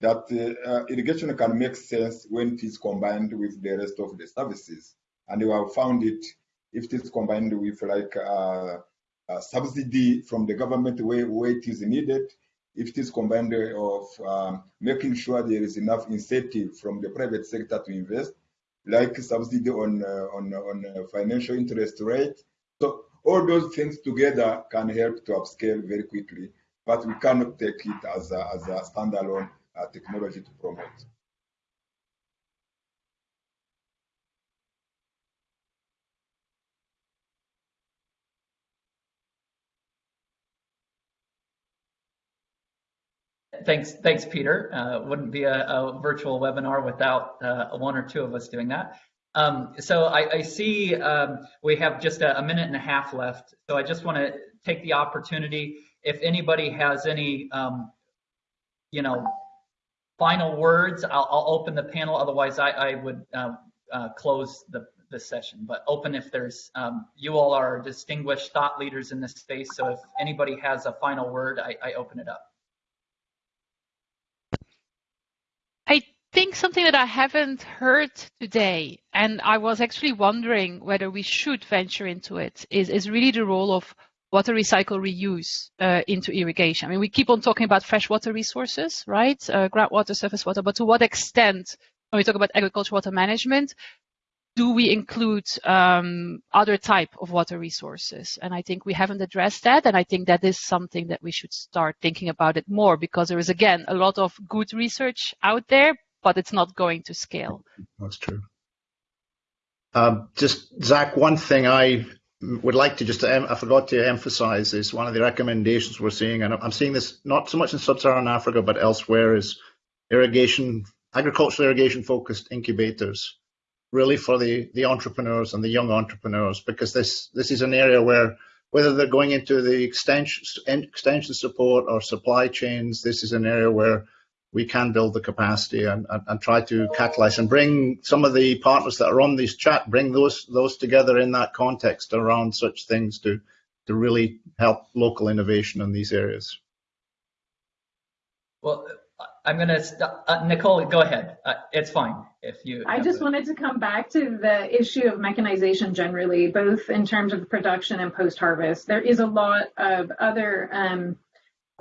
That uh, irrigation can make sense when it is combined with the rest of the services. And we have found it if it is combined with like uh, a subsidy from the government where, where it is needed, if it is combined of um, making sure there is enough incentive from the private sector to invest, like subsidy on uh, on on financial interest rate. So all those things together can help to upscale very quickly, but we cannot take it as a, as a standalone uh, technology to promote. Thanks, thanks, Peter. Uh, wouldn't be a, a, virtual webinar without uh, one or two of us doing that. Um, so I, I see um, we have just a, a, minute and a half left. So I just want to take the opportunity. If anybody has any, um, you know, final words, I'll, I'll, open the panel. Otherwise, I, I would uh, uh, close the, the session. But open if there's, um, you all are distinguished thought leaders in this space. So if anybody has a final word, I, I open it up. Think something that I haven't heard today, and I was actually wondering whether we should venture into it, is, is really the role of water recycle reuse uh, into irrigation. I mean, we keep on talking about freshwater resources, right? Uh, groundwater, surface water, but to what extent, when we talk about agricultural water management, do we include um, other type of water resources? And I think we haven't addressed that. And I think that is something that we should start thinking about it more because there is, again, a lot of good research out there, but it's not going to scale. That's true. Um, just Zach, one thing I would like to just, I forgot to emphasize is one of the recommendations we're seeing, and I'm seeing this not so much in sub-Saharan Africa, but elsewhere is irrigation, agricultural irrigation focused incubators. really for the, the entrepreneurs and the young entrepreneurs, because this, this is an area where whether they're going into the extension, extension support or supply chains, this is an area where we can build the capacity and, and, and, try to catalyze and bring some of the partners that are on this chat, bring those those together in that context around such things to to really help local innovation in these areas. Well, I'm going to, uh, Nicole, go ahead. Uh, it's fine if you. I just wanted to come back to the issue of mechanization generally, both in terms of production and post harvest. There is a lot of other um,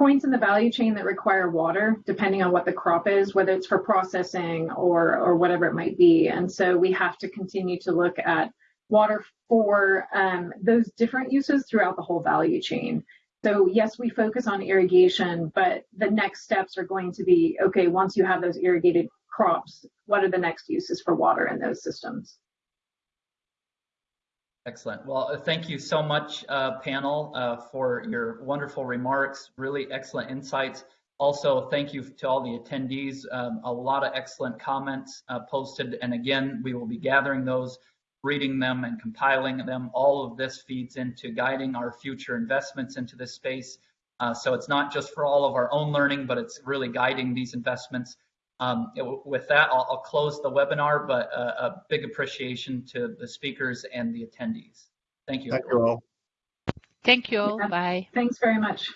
points in the value chain that require water, depending on what the crop is, whether it's for processing or, or whatever it might be. And so we have to continue to look at water for um, those different uses throughout the whole value chain. So yes, we focus on irrigation, but the next steps are going to be, okay, once you have those irrigated crops, what are the next uses for water in those systems? Excellent. Well, uh, thank you so much, uh, panel, uh, for your wonderful remarks, really excellent insights. Also, thank you to all the attendees. Um, a lot of excellent comments uh, posted. And again, we will be gathering those reading them and compiling them. All of this feeds into guiding our future investments into this space. Uh, so it's not just for all of our own learning, but it's really guiding these investments. Um, it, with that, I'll, I'll, close the webinar, but uh, a big appreciation to the speakers and the attendees. Thank you. Thank you all. Thank you all. Yeah. Bye. Thanks very much.